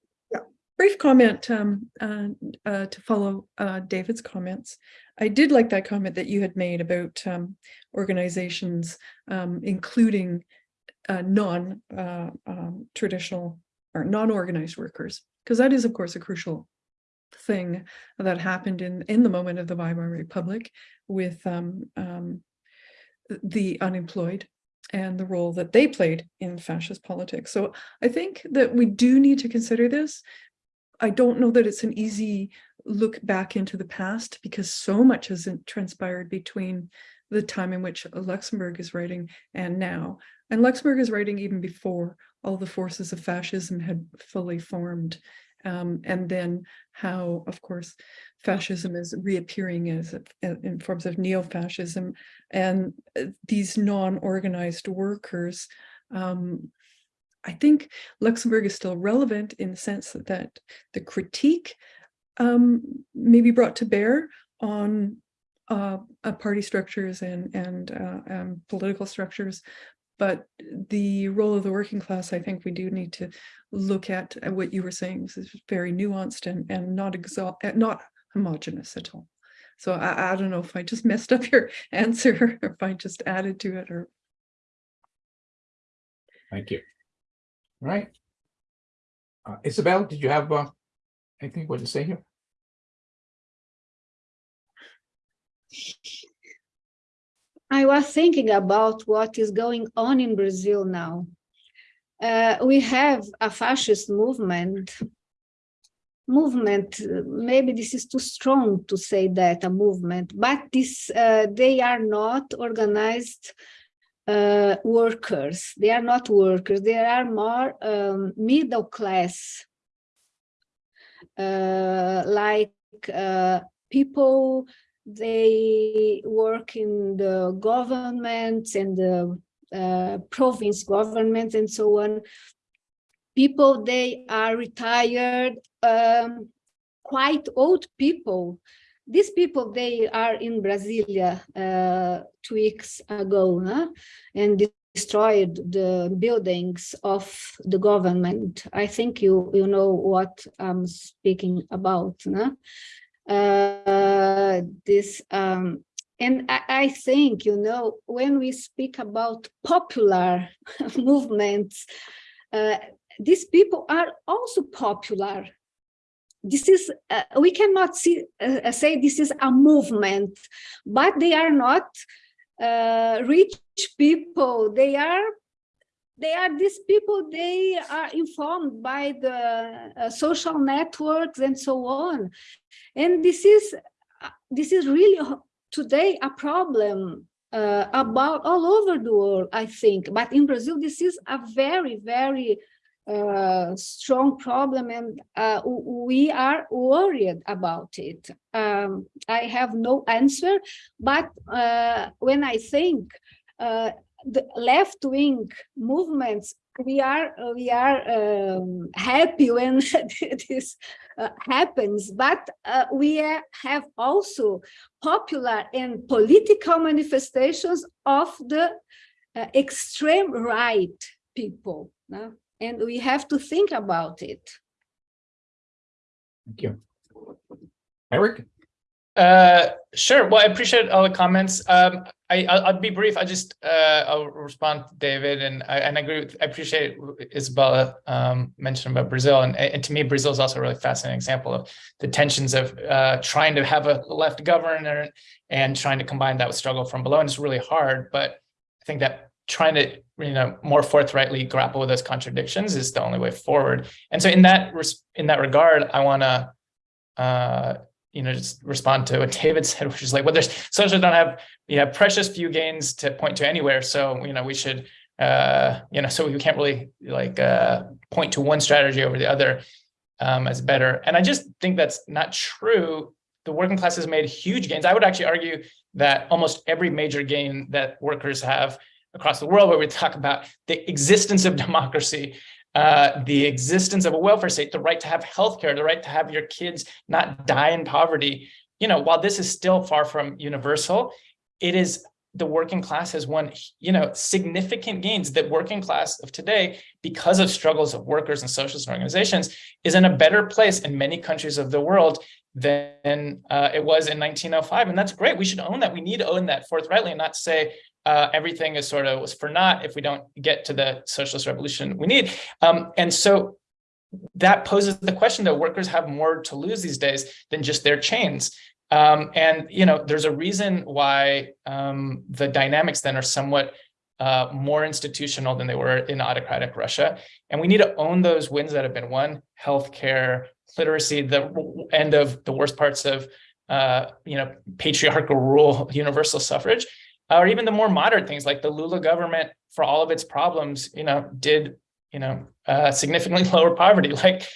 brief comment um, uh, uh, to follow uh, David's comments. I did like that comment that you had made about um, organizations, um, including uh, non-traditional um, or non-organized workers, because that is, of course, a crucial thing that happened in in the moment of the Weimar Republic with um, um, the unemployed and the role that they played in fascist politics. So I think that we do need to consider this. I don't know that it's an easy look back into the past because so much has transpired between the time in which Luxemburg is writing and now. And Luxemburg is writing even before all the forces of fascism had fully formed. Um, and then how, of course, fascism is reappearing as in forms of neo-fascism and uh, these non-organized workers. Um, I think Luxemburg is still relevant in the sense that, the critique um, may be brought to bear on uh, uh, party structures and, and uh, political structures, but the role of the working class, I think we do need to look at, at what you were saying. This is very nuanced and, and not uh, not homogenous at all. So I, I don't know if I just messed up your answer or if I just added to it or. Thank you. All right. Uh, Isabel, did you have uh, anything what to say here? I was thinking about what is going on in Brazil now. Uh, we have a fascist movement. Movement, maybe this is too strong to say that a movement, but this uh, they are not organized uh, workers. They are not workers. They are more um, middle class, uh, like uh, people they work in the government and the uh, province government and so on. People, they are retired, um, quite old people. These people, they are in Brasilia uh, two weeks ago huh? and destroyed the buildings of the government. I think you, you know what I'm speaking about. Huh? uh, this um, and I, think you know when we speak about popular movements uh, these people are also popular. This is uh, we cannot see uh, say this is a movement but they are not uh, rich people. They are they are these people they are informed by the uh, social networks and so on. And this is uh, this is really today a problem uh, about all over the world i think. But in brazil this is a very very uh, strong problem and uh, we are worried about it. Um, I have no answer, but uh, when I think uh, the left-wing movements, we are we are um, happy when this uh, happens, but uh, we have also popular and political manifestations of the extreme right people. no? And we have to think about it. Thank you. Eric? Uh, sure. Well, I appreciate all the comments. Um, I, I'll, I'll be brief. I just, uh, I'll respond to David and I, and I agree with, I appreciate Isabella, um, mentioned about Brazil. And, and to me, Brazil is also a really fascinating example of the tensions of, uh, trying to have a left governor and trying to combine that with struggle from below. And it's really hard, but I think that trying to, you know, more forthrightly grapple with those contradictions is the only way forward. And so in that, res- in that regard, I want to, uh, you know, just respond to what David said, which is like, well, there's socialists don't have, you know, precious few gains to point to anywhere. So, you know, we should, uh, you know, so we can't really like uh, point to one strategy over the other um, as better. And I just think that's not true. The working class has made huge gains. I would actually argue that almost every major gain that workers have across the world, where we talk about the existence of democracy, uh, the existence of a welfare state, the right to have healthcare, the right to have your kids not die in poverty. You know, while this is still far from universal, it is the working class has won, you know, significant gains. That working class of today, because of struggles of workers and socialist organizations, is in a better place in many countries of the world than uh, it was in 1905, and that's great. We should own that. We need to own that forthrightly, and not say uh, everything is sort of was for naught if we don't get to the socialist revolution we need. Um, and so that poses the question that workers have more to lose these days than just their chains. Um, and you know, there's a reason why um, the dynamics then are somewhat uh, more institutional than they were in autocratic Russia. And we need to own those wins that have been won: healthcare, literacy, the end of the worst parts of uh, you know patriarchal rule, universal suffrage or even the more moderate things like the Lula government, for all of its problems, you know, did you know uh, significantly lower poverty. Like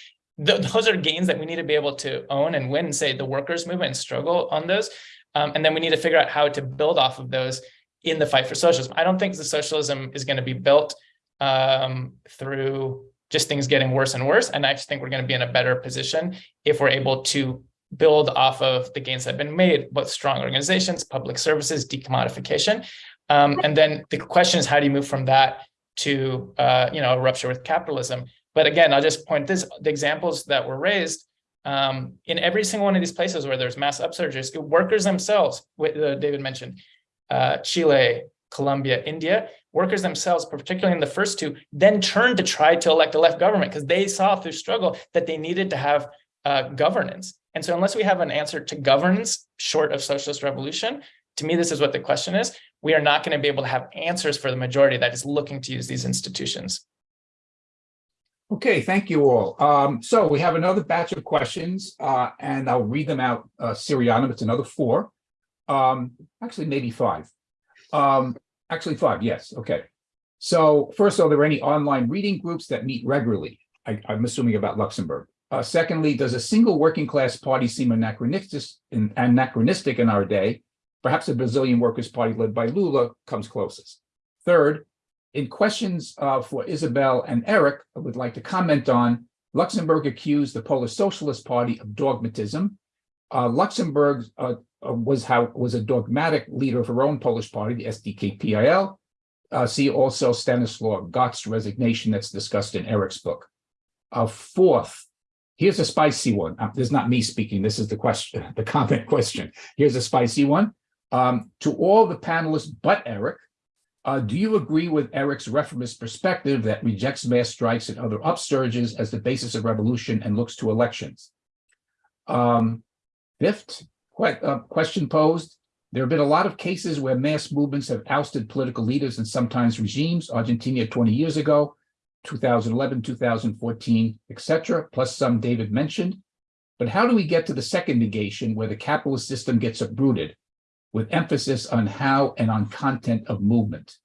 th those are gains that we need to be able to own and win. And say the workers' movement struggle on those, um, and then we need to figure out how to build off of those in the fight for socialism. I don't think the socialism is going to be built um, through just things getting worse and worse. And I just think we're going to be in a better position if we're able to build off of the gains that have been made, both strong organizations, public services, decommodification. Um, and then the question is, how do you move from that to, uh, you know, a rupture with capitalism? But again, I'll just point this, the examples that were raised um, in every single one of these places where there's mass upsurges, workers themselves, uh, David mentioned, uh, Chile, Colombia, India, workers themselves, particularly in the first two, then turned to try to elect a left government because they saw through struggle that they needed to have uh, governance. And so unless we have an answer to governance short of socialist revolution, to me, this is what the question is. We are not going to be able to have answers for the majority that is looking to use these institutions. Okay, thank you all. Um, so we have another batch of questions, uh, and I'll read them out uh, seriatim. It's another four. Um, actually, maybe five. Um, actually, five. Yes. Okay. So first, are there any online reading groups that meet regularly? I, I'm assuming about Luxemburg. Uh, secondly, does a single working class party seem anachronistic in, anachronistic in our day? Perhaps the Brazilian Workers' Party led by Lula comes closest. Third, in questions uh, for Isabel and Eric, I would like to comment on Luxemburg accused the Polish Socialist Party of dogmatism. Uh, Luxemburg uh, uh was how was a dogmatic leader of her own Polish party, the SDKPiL. Uh, see also Stanislaw Got's resignation that's discussed in Eric's book. Fourth, Here's a spicy one. Uh, this is not me speaking. This is the question, the comment question. Here's a spicy one. Um, to all the panelists but Eric, uh, do you agree with Eric's reformist perspective that rejects mass strikes and other upsurges as the basis of revolution and looks to elections? Um, fifth que uh, question posed. There have been a lot of cases where mass movements have ousted political leaders and sometimes regimes. Argentina 20 years ago, 2011, 2014, etc., plus some David mentioned. But how do we get to the second negation where the capitalist system gets uprooted with emphasis on how and on content of movement?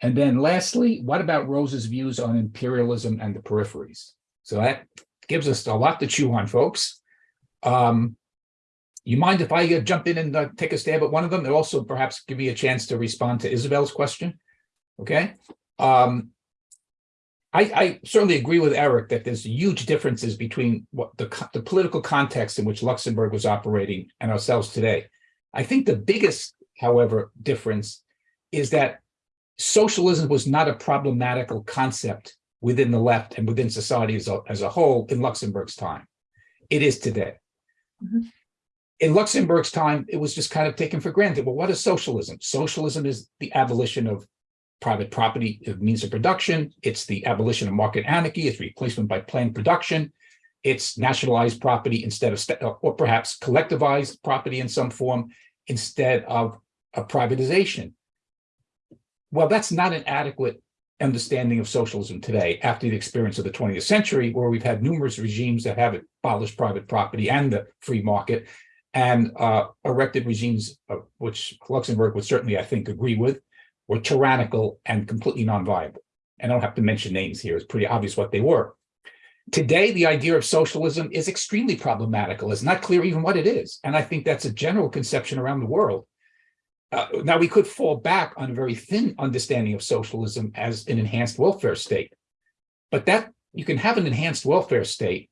And then lastly, what about Rose's views on imperialism and the peripheries? So that gives us a lot to chew on, folks. Um, you mind if I uh, jump in and uh, take a stab at one of them? And also perhaps give me a chance to respond to Isabel's question? Okay. Um, I, I certainly agree with Eric that there's huge differences between what the, the political context in which Luxemburg was operating and ourselves today. I think the biggest, however, difference is that socialism was not a problematical concept within the left and within society as a, as a whole in Luxemburg's time. It is today. Mhm. In Luxemburg's time, it was just kind of taken for granted. Well, what is socialism? Socialism is the abolition of private property of means of production. It's the abolition of market anarchy. It's replacement by planned production. It's nationalized property instead of, or perhaps collectivized property in some form instead of a privatization. Well, that's not an adequate understanding of socialism today after the experience of the 20th century, where we've had numerous regimes that have abolished private property and the free market and uh, erected regimes, uh, which Luxemburg would certainly, I think, agree with, were tyrannical and completely non-viable. And I don't have to mention names here. It's pretty obvious what they were. Today, the idea of socialism is extremely problematical. It's not clear even what it is. And I think that's a general conception around the world. Uh, now, we could fall back on a very thin understanding of socialism as an enhanced welfare state. But that you can have an enhanced welfare state,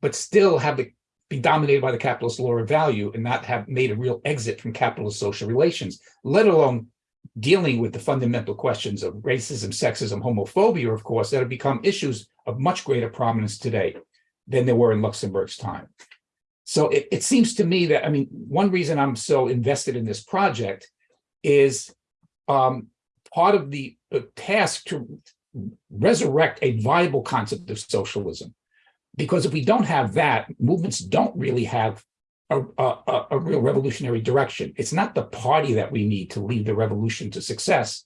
but still have it be dominated by the capitalist law of value and not have made a real exit from capitalist social relations, let alone dealing with the fundamental questions of racism, sexism, homophobia, of course, that have become issues of much greater prominence today than they were in Luxemburg's time. So it, it seems to me that, I mean, one reason I'm so invested in this project is um, part of the task to resurrect a viable concept of socialism. Because if we don't have that, movements don't really have a, a, a real revolutionary direction. It's not the party that we need to lead the revolution to success.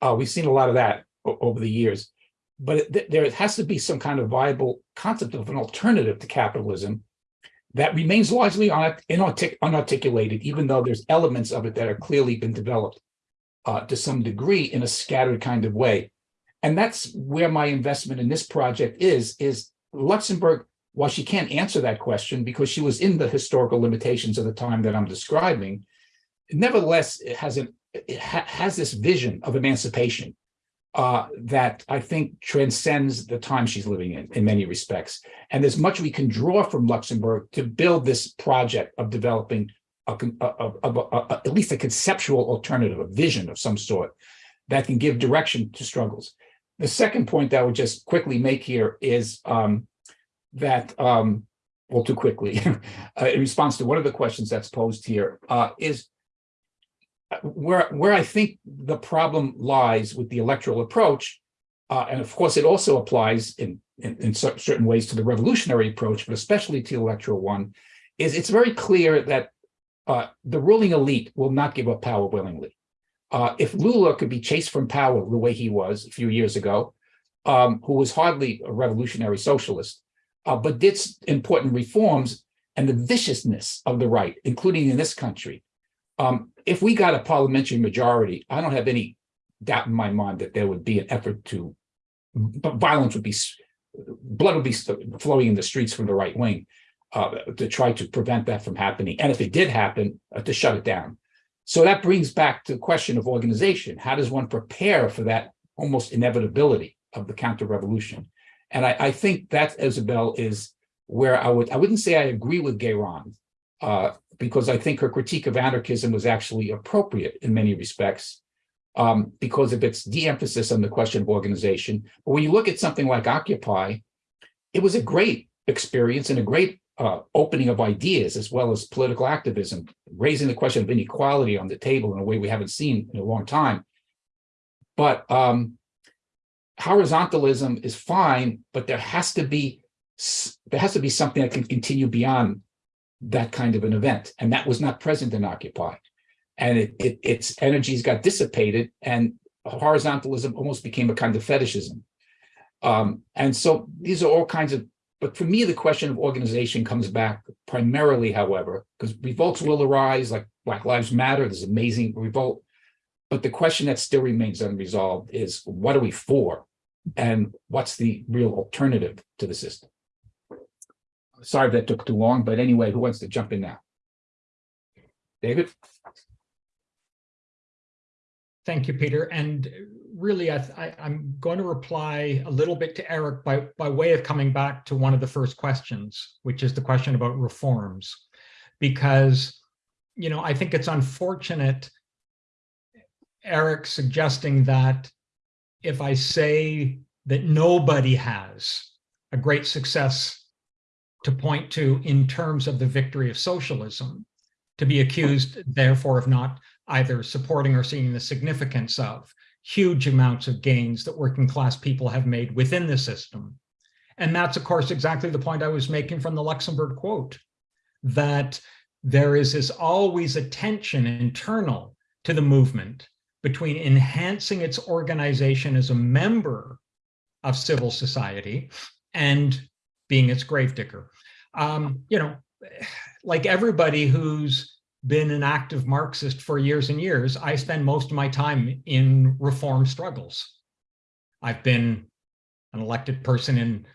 Uh, we've seen a lot of that over the years, but it, th- there has to be some kind of viable concept of an alternative to capitalism that remains largely inartic- unarticulated, even though there's elements of it that are clearly been developed uh, to some degree in a scattered kind of way. And that's where my investment in this project is, is Luxemburg while she can't answer that question because she was in the historical limitations of the time that I'm describing, nevertheless, it has an it ha- has this vision of emancipation uh, that I think transcends the time she's living in in many respects. And there's much we can draw from Luxemburg to build this project of developing a, a- a- at least a conceptual alternative, a vision of some sort that can give direction to struggles. The second point that I would just quickly make here is um, that, um, well, too quickly, uh, in response to one of the questions that's posed here, uh, is uh, where, where I think the problem lies with the electoral approach, uh, and of course, it also applies in, in, in certain ways to the revolutionary approach, but especially to the electoral one, is it's very clear that uh, the ruling elite will not give up power willingly. Uh, if Lula could be chased from power the way he was a few years ago, um, who was hardly a revolutionary socialist, uh, but did important reforms and the viciousness of the right, including in this country. Um, if we got a parliamentary majority, I don't have any doubt in my mind that there would be an effort to, violence would be, blood would be flowing in the streets from the right wing uh, to try to prevent that from happening. And if it did happen, uh, to shut it down. So that brings back to the question of organization. How does one prepare for that almost inevitability of the counter-revolution? And I, I think that, Isabel, is where I would, I wouldn't say I agree with Gayron, uh, because I think her critique of anarchism was actually appropriate in many respects, um, because of its de-emphasis on the question of organization. But when you look at something like Occupy, it was a great experience and a great uh, opening of ideas as well as political activism, raising the question of inequality on the table in a way we haven't seen in a long time. But um, horizontalism is fine, but there has to be there has to be something that can continue beyond that kind of an event, and that was not present in Occupy, and it, it its energies got dissipated, and horizontalism almost became a kind of fetishism. Um, and so these are all kinds of but for me, the question of organization comes back primarily, however, because revolts will arise, like Black Lives Matter, this amazing revolt. But the question that still remains unresolved is what are we for? And what's the real alternative to the system? Sorry if that took too long, but anyway, who wants to jump in now? David? Thank you, Peter. And really, I, I'm going to reply a little bit to Eric by, by way of coming back to one of the first questions, which is the question about reforms. Because, you know, I think it's unfortunate, Eric suggesting that if I say that nobody has a great success to point to in terms of the victory of socialism, to be accused, therefore, of not either supporting or seeing the significance of huge amounts of gains that working class people have made within the system. And that's, of course, exactly the point I was making from the Luxemburg quote, that there is this always a tension internal to the movement between enhancing its organization as a member of civil society and being its gravedigger. Um, you know, like everybody who's been an active Marxist for years and years, I spend most of my time in reform struggles. I've been an elected person in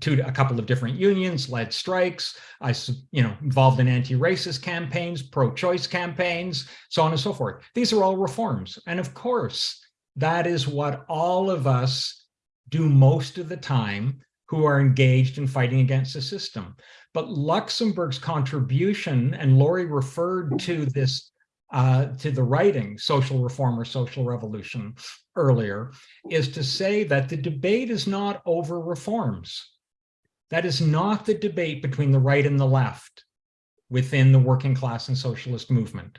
two, a couple of different unions, led strikes. I, you know, involved in anti-racist campaigns, pro-choice campaigns, so on and so forth. These are all reforms. And of course, that is what all of us do most of the time who are engaged in fighting against the system. But Luxemburg's contribution, and Laurie referred to this, uh, to the writing, social reform or social revolution earlier, is to say that the debate is not over reforms. That is not the debate between the right and the left within the working class and socialist movement.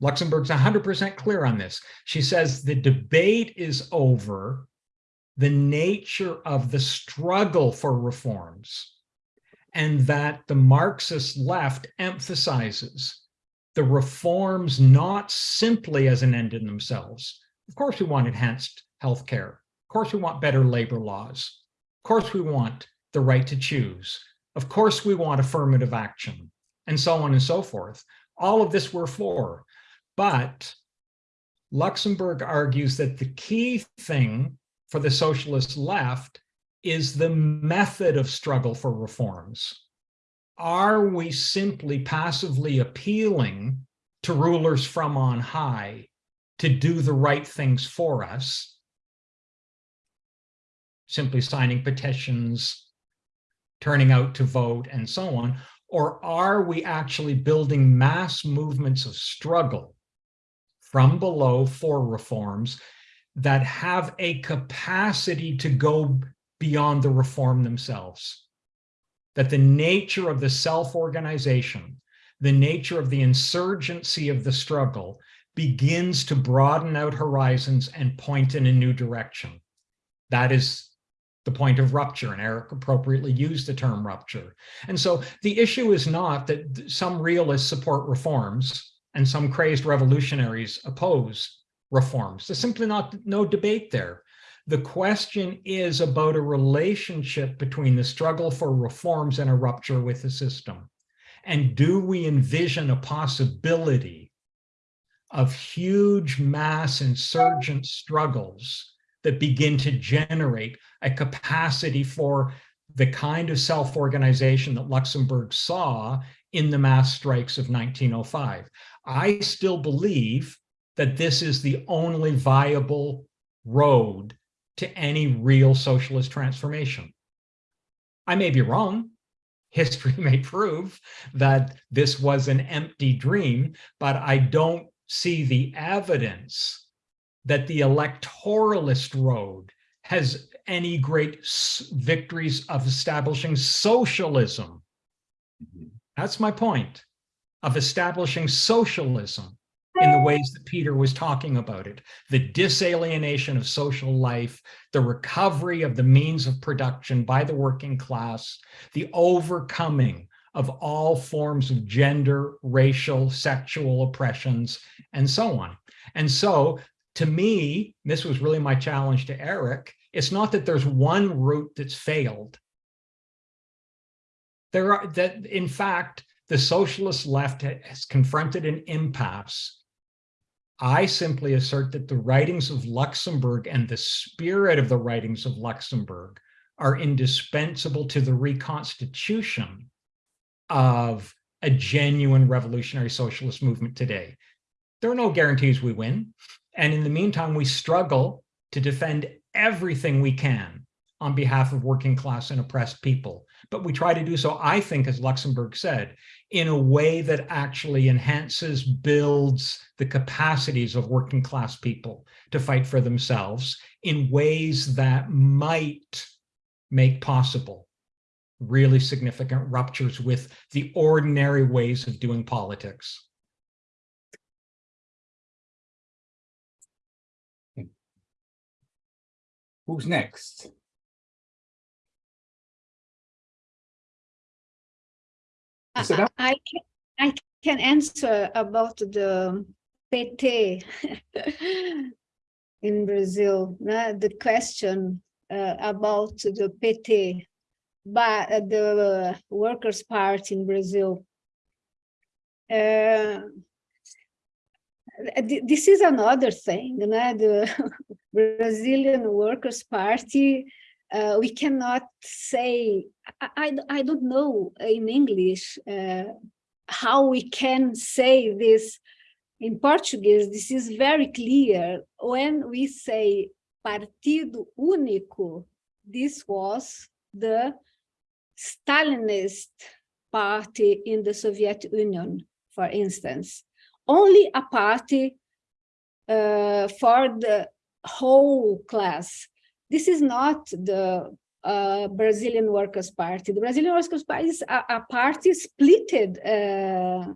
Luxemburg's 100% clear on this. She says the debate is over the nature of the struggle for reforms and that the Marxist left emphasizes the reforms not simply as an end in themselves. Of course, we want enhanced healthcare. Of course, we want better labor laws. Of course, we want the right to choose. Of course, we want affirmative action and so on and so forth. All of this we're for. But Luxemburg argues that the key thing for the socialist left is the method of struggle for reforms. Are we simply passively appealing to rulers from on high to do the right things for us? Simply signing petitions, turning out to vote, and so on? Or are we actually building mass movements of struggle from below for reforms that have a capacity to go beyond the reform themselves. That the nature of the self-organization, the nature of the insurgency of the struggle begins to broaden out horizons and point in a new direction. That is the point of rupture, and Eric appropriately used the term rupture. And so the issue is not that some realists support reforms and some crazed revolutionaries oppose reforms. There's simply not no debate there. The question is about a relationship between the struggle for reforms and a rupture with the system. And do we envision a possibility of huge mass insurgent struggles that begin to generate a capacity for the kind of self-organization that Luxemburg saw in the mass strikes of 1905. I still believe that this is the only viable road to any real socialist transformation. I may be wrong. History may prove that this was an empty dream, but I don't see the evidence that the electoralist road has any great victories of establishing socialism. Mm-hmm. That's my point, of establishing socialism in the ways that Peter was talking about it, the disalienation of social life, the recovery of the means of production by the working class, the overcoming of all forms of gender, racial, sexual oppressions, and so on. And so to me, this was really my challenge to Eric, it's not that there's one route that's failed. There are that, in fact, the socialist left has confronted an impasse I simply assert that the writings of Luxemburg and the spirit of the writings of Luxemburg are indispensable to the reconstitution of a genuine revolutionary socialist movement today. There are no guarantees we win. And in the meantime, we struggle to defend everything we can on behalf of working class and oppressed people. But we try to do so, I think, as Luxemburg said, in a way that actually enhances, builds the capacities of working class people to fight for themselves in ways that might make possible really significant ruptures with the ordinary ways of doing politics. Who's next? I, I I can, answer about the PT in Brazil, the question uh, about the PT, but uh, the Workers' Party in Brazil. Uh, this is another thing, the Brazilian Workers' Party uh, we cannot say, I, I, I don't know in English uh, how we can say this in Portuguese. This is very clear. When we say Partido Único, this was the Stalinist party in the Soviet Union, for instance. Only a party uh, for the whole class this is not the uh, Brazilian Workers' Party. The Brazilian Workers' Party is a, a party splitted uh,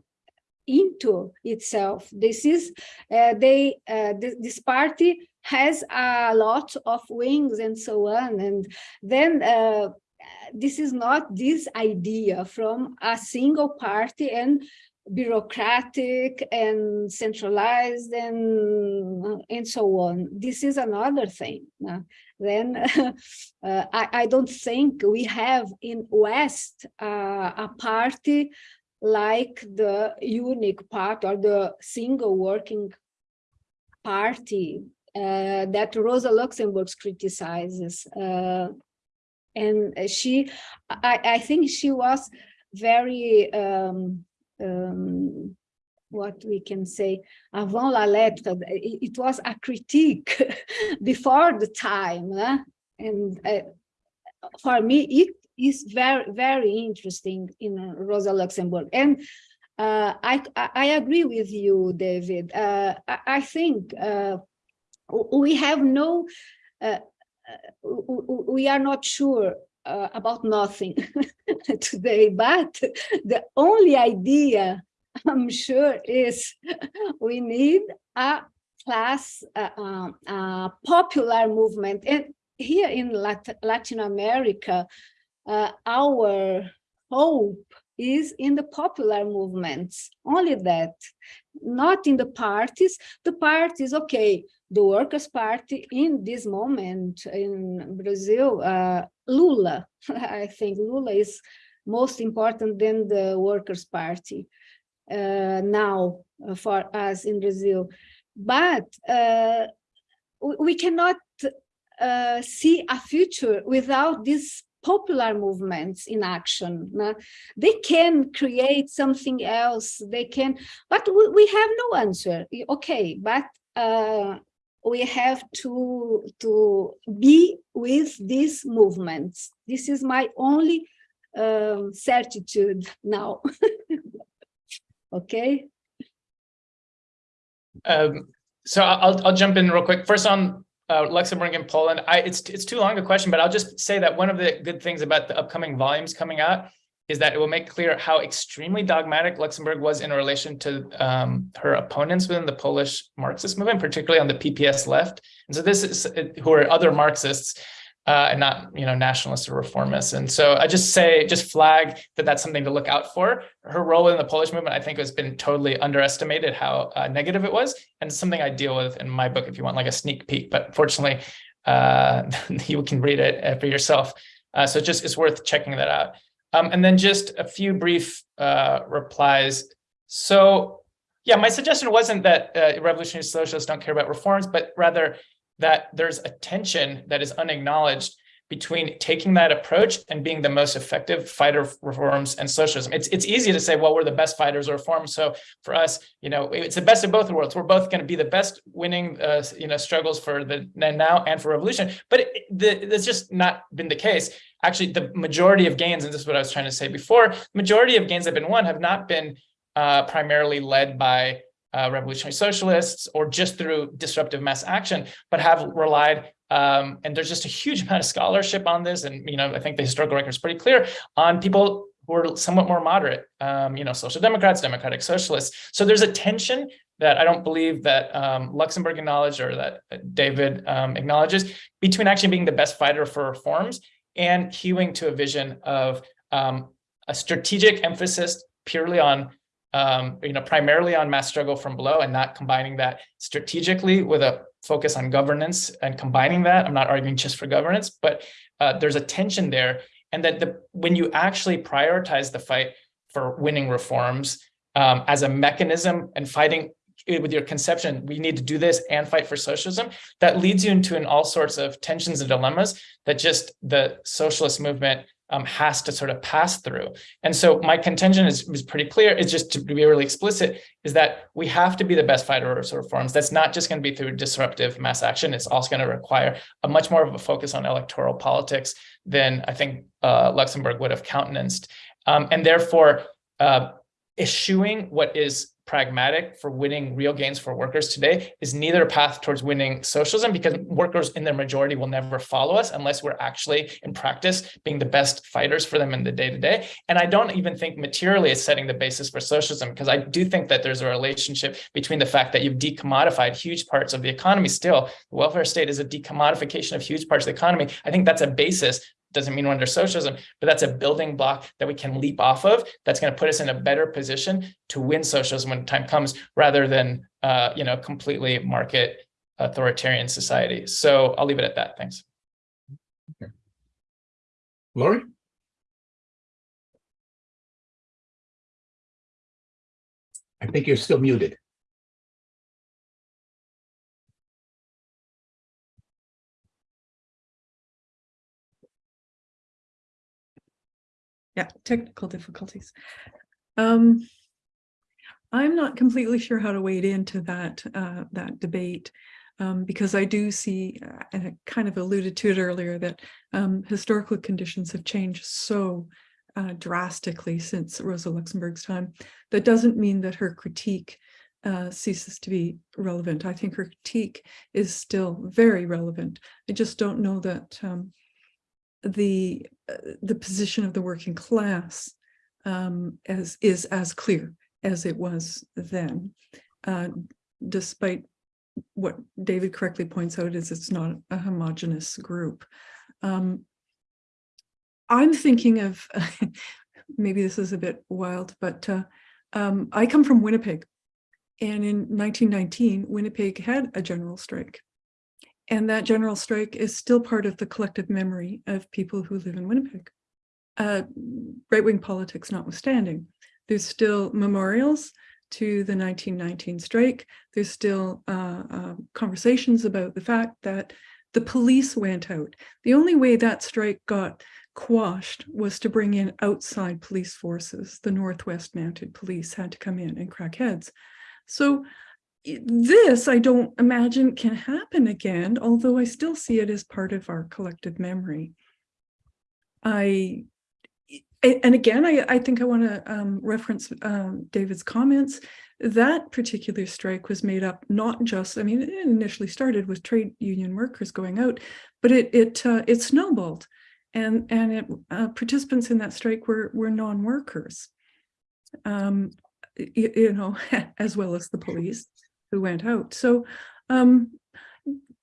into itself. This is uh, they uh, th this party has a lot of wings and so on, and then uh, this is not this idea from a single party and bureaucratic and centralized and and so on. This is another thing. Uh, then uh, I, I, don't think we have in West uh, a party like the unique part or the single working party uh, that Rosa Luxemburg criticizes. Uh, and she, I, I think she was very um, um, what we can say, avant la lettre, it, it was a critique before the time. Eh? And uh, for me, it is very, very interesting in uh, Rosa Luxemburg. And uh, I, I agree with you, David. Uh, I, I, think uh, we have no, we are not sure uh, about nothing today, but the only idea I'm sure is we need a class, a, uh, uh, popular movement. And here in Lat Latin America, uh, our hope is in the popular movements, only that, not in the parties. The parties, okay, the Workers' Party in this moment in Brazil, uh, Lula, I think Lula is most important than the Workers' Party uh, now uh, for us in Brazil. But uh, we cannot uh, see a future without these popular movements in action. they can create something else, they can, but we, we have no answer. Okay, but uh, we have to, to be with these movements. This is my only um, certitude now. okay. Um, so I'll, I'll jump in real quick. First on uh, Luxemburg and Poland, I, it's, it's too long a question, but I'll just say that one of the good things about the upcoming volumes coming out is that it will make clear how extremely dogmatic Luxemburg was in relation to um, her opponents within the Polish Marxist movement, particularly on the PPS left. And so this is who are other Marxists uh, and not, you know, nationalists or reformists. And so I just say, just flag that that's something to look out for. Her role in the Polish movement, I think, has been totally underestimated how uh, negative it was, and something I deal with in my book if you want like a sneak peek. But fortunately, uh, you can read it uh, for yourself. Uh, so just it's worth checking that out. Um, and then just a few brief uh, replies. So yeah, my suggestion wasn't that uh, revolutionary socialists don't care about reforms, but rather that there's a tension that is unacknowledged between taking that approach and being the most effective fighter reforms and socialism. It's it's easy to say, well, we're the best fighters or reforms. So for us, you know, it's the best of both worlds. We're both going to be the best winning, uh, you know, struggles for the now and for revolution. But it, the, that's just not been the case. Actually, the majority of gains, and this is what I was trying to say before, majority of gains that have been won have not been uh, primarily led by uh, revolutionary socialists or just through disruptive mass action, but have relied um, and there's just a huge amount of scholarship on this. And, you know, I think the historical record is pretty clear on people who are somewhat more moderate, um, you know, social democrats, democratic socialists. So there's a tension that I don't believe that um, Luxemburg acknowledged or that David um, acknowledges between actually being the best fighter for reforms and hewing to a vision of um, a strategic emphasis purely on um, you know, primarily on mass struggle from below and not combining that strategically with a focus on governance and combining that. I'm not arguing just for governance, but uh, there's a tension there. And that the, when you actually prioritize the fight for winning reforms um, as a mechanism and fighting with your conception, we need to do this and fight for socialism, that leads you into an all sorts of tensions and dilemmas that just the socialist movement um, has to sort of pass through. And so my contention is, is pretty clear. It's just to be really explicit is that we have to be the best fighter of reforms. That's not just going to be through disruptive mass action. It's also going to require a much more of a focus on electoral politics than I think uh, Luxemburg would have countenanced. Um, and therefore, uh, eschewing what is pragmatic for winning real gains for workers today is neither a path towards winning socialism because workers in their majority will never follow us unless we're actually in practice being the best fighters for them in the day to day. And I don't even think materially it's setting the basis for socialism because I do think that there's a relationship between the fact that you've decommodified huge parts of the economy still. The welfare state is a decommodification of huge parts of the economy. I think that's a basis doesn't mean we're under socialism, but that's a building block that we can leap off of. That's going to put us in a better position to win socialism when time comes, rather than uh, you know completely market authoritarian society. So I'll leave it at that. Thanks. Okay. Laurie? I think you're still muted. Yeah, technical difficulties. Um, I'm not completely sure how to wade into that uh, that debate um, because I do see, uh, and I kind of alluded to it earlier, that um, historical conditions have changed so uh, drastically since Rosa Luxemburg's time. That doesn't mean that her critique uh, ceases to be relevant. I think her critique is still very relevant. I just don't know that um, the uh, the position of the working class um, as is as clear as it was then, uh, despite what David correctly points out is it's not a homogenous group. Um, I'm thinking of, maybe this is a bit wild, but uh, um, I come from Winnipeg. And in 1919, Winnipeg had a general strike. And that general strike is still part of the collective memory of people who live in Winnipeg. Uh, right-wing politics notwithstanding, there's still memorials to the 1919 strike. There's still uh, uh, conversations about the fact that the police went out. The only way that strike got quashed was to bring in outside police forces. The Northwest Mounted Police had to come in and crack heads. So this I don't imagine can happen again, although I still see it as part of our collective memory. I and again, I, I think I want to um, reference um, David's comments. That particular strike was made up not just, I mean, it initially started with trade union workers going out, but it it uh, it snowballed, and and it, uh, participants in that strike were were non-workers, um, you, you know, as well as the police who went out. So um,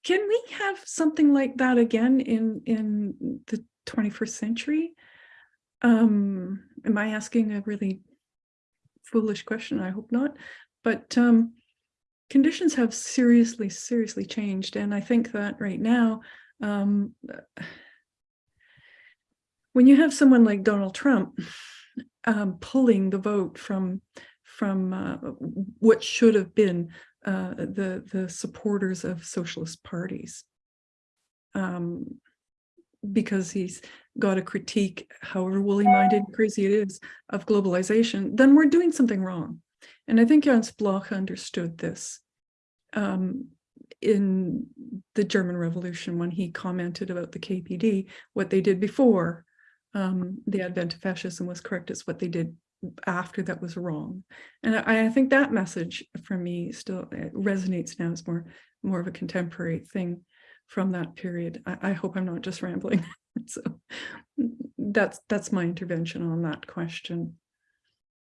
can we have something like that again in, in the 21st century? Um, am I asking a really foolish question? I hope not. But um, conditions have seriously, seriously changed. And I think that right now, um, when you have someone like Donald Trump um, pulling the vote from from uh, what should have been uh, the the supporters of socialist parties. Um, because he's got a critique, however woolly-minded crazy it is, of globalization, then we're doing something wrong. And I think Jans Bloch understood this um, in the German Revolution when he commented about the KPD, what they did before um, the advent of fascism was correct, it's what they did after that was wrong. And I, I think that message for me still uh, resonates now as more, more of a contemporary thing from that period. I, I hope I'm not just rambling. so that's that's my intervention on that question.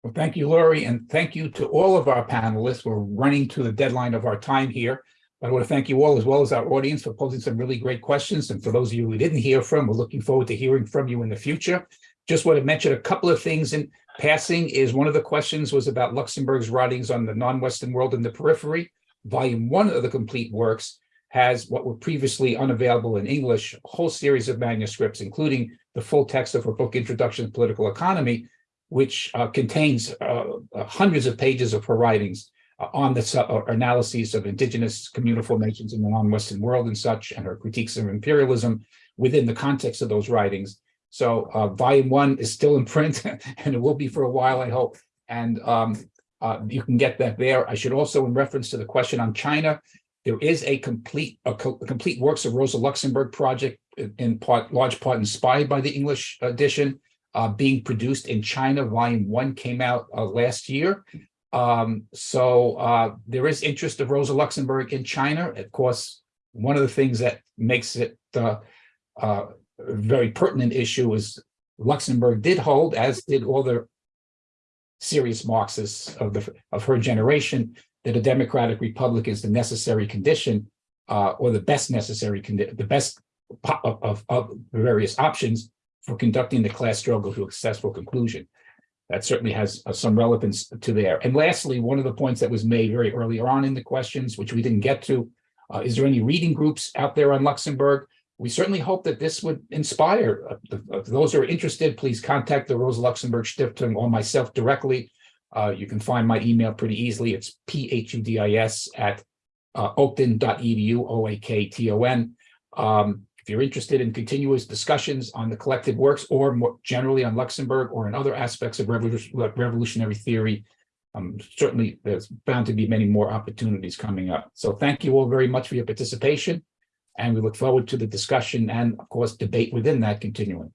Well, thank you, Laurie, and thank you to all of our panelists. We're running to the deadline of our time here. But I want to thank you all as well as our audience for posing some really great questions. And for those of you who didn't hear from, we're looking forward to hearing from you in the future. Just want to mention a couple of things in passing is one of the questions was about Luxemburg's writings on the non-Western world and the periphery. Volume one of the complete works has what were previously unavailable in English, a whole series of manuscripts, including the full text of her book, Introduction to Political Economy, which uh, contains uh, uh, hundreds of pages of her writings uh, on the uh, analyses of indigenous communal formations in the non-Western world and such, and her critiques of imperialism within the context of those writings. So uh, volume one is still in print, and it will be for a while, I hope. And um, you can get that there. I should also, in reference to the question on China, there is a complete a, co complete works of Rosa Luxemburg project in part large part inspired by the English edition uh, being produced in China. Volume one came out uh, last year. Um, so uh, there is interest of Rosa Luxemburg in China. Of course, one of the things that makes it uh, uh, very pertinent issue is Luxemburg did hold, as did all the serious Marxists of the of her generation, that a democratic republic is the necessary condition uh, or the best necessary condition, the best of, of, of various options for conducting the class struggle to a successful conclusion. That certainly has uh, some relevance to there. And lastly, one of the points that was made very early on in the questions, which we didn't get to, uh, is there any reading groups out there on Luxemburg? We certainly hope that this would inspire uh, those who are interested. Please contact the Rosa Luxemburg Stiftung or myself directly. Uh, you can find my email pretty easily. It's phudis at uh, oakton.edu, O-A-K-T-O-N. Um, if you're interested in continuous discussions on the collected works or more generally on Luxemburg or in other aspects of revolutionary theory, um, certainly there's bound to be many more opportunities coming up. So thank you all very much for your participation. And we look forward to the discussion and, of course, debate within that continuing.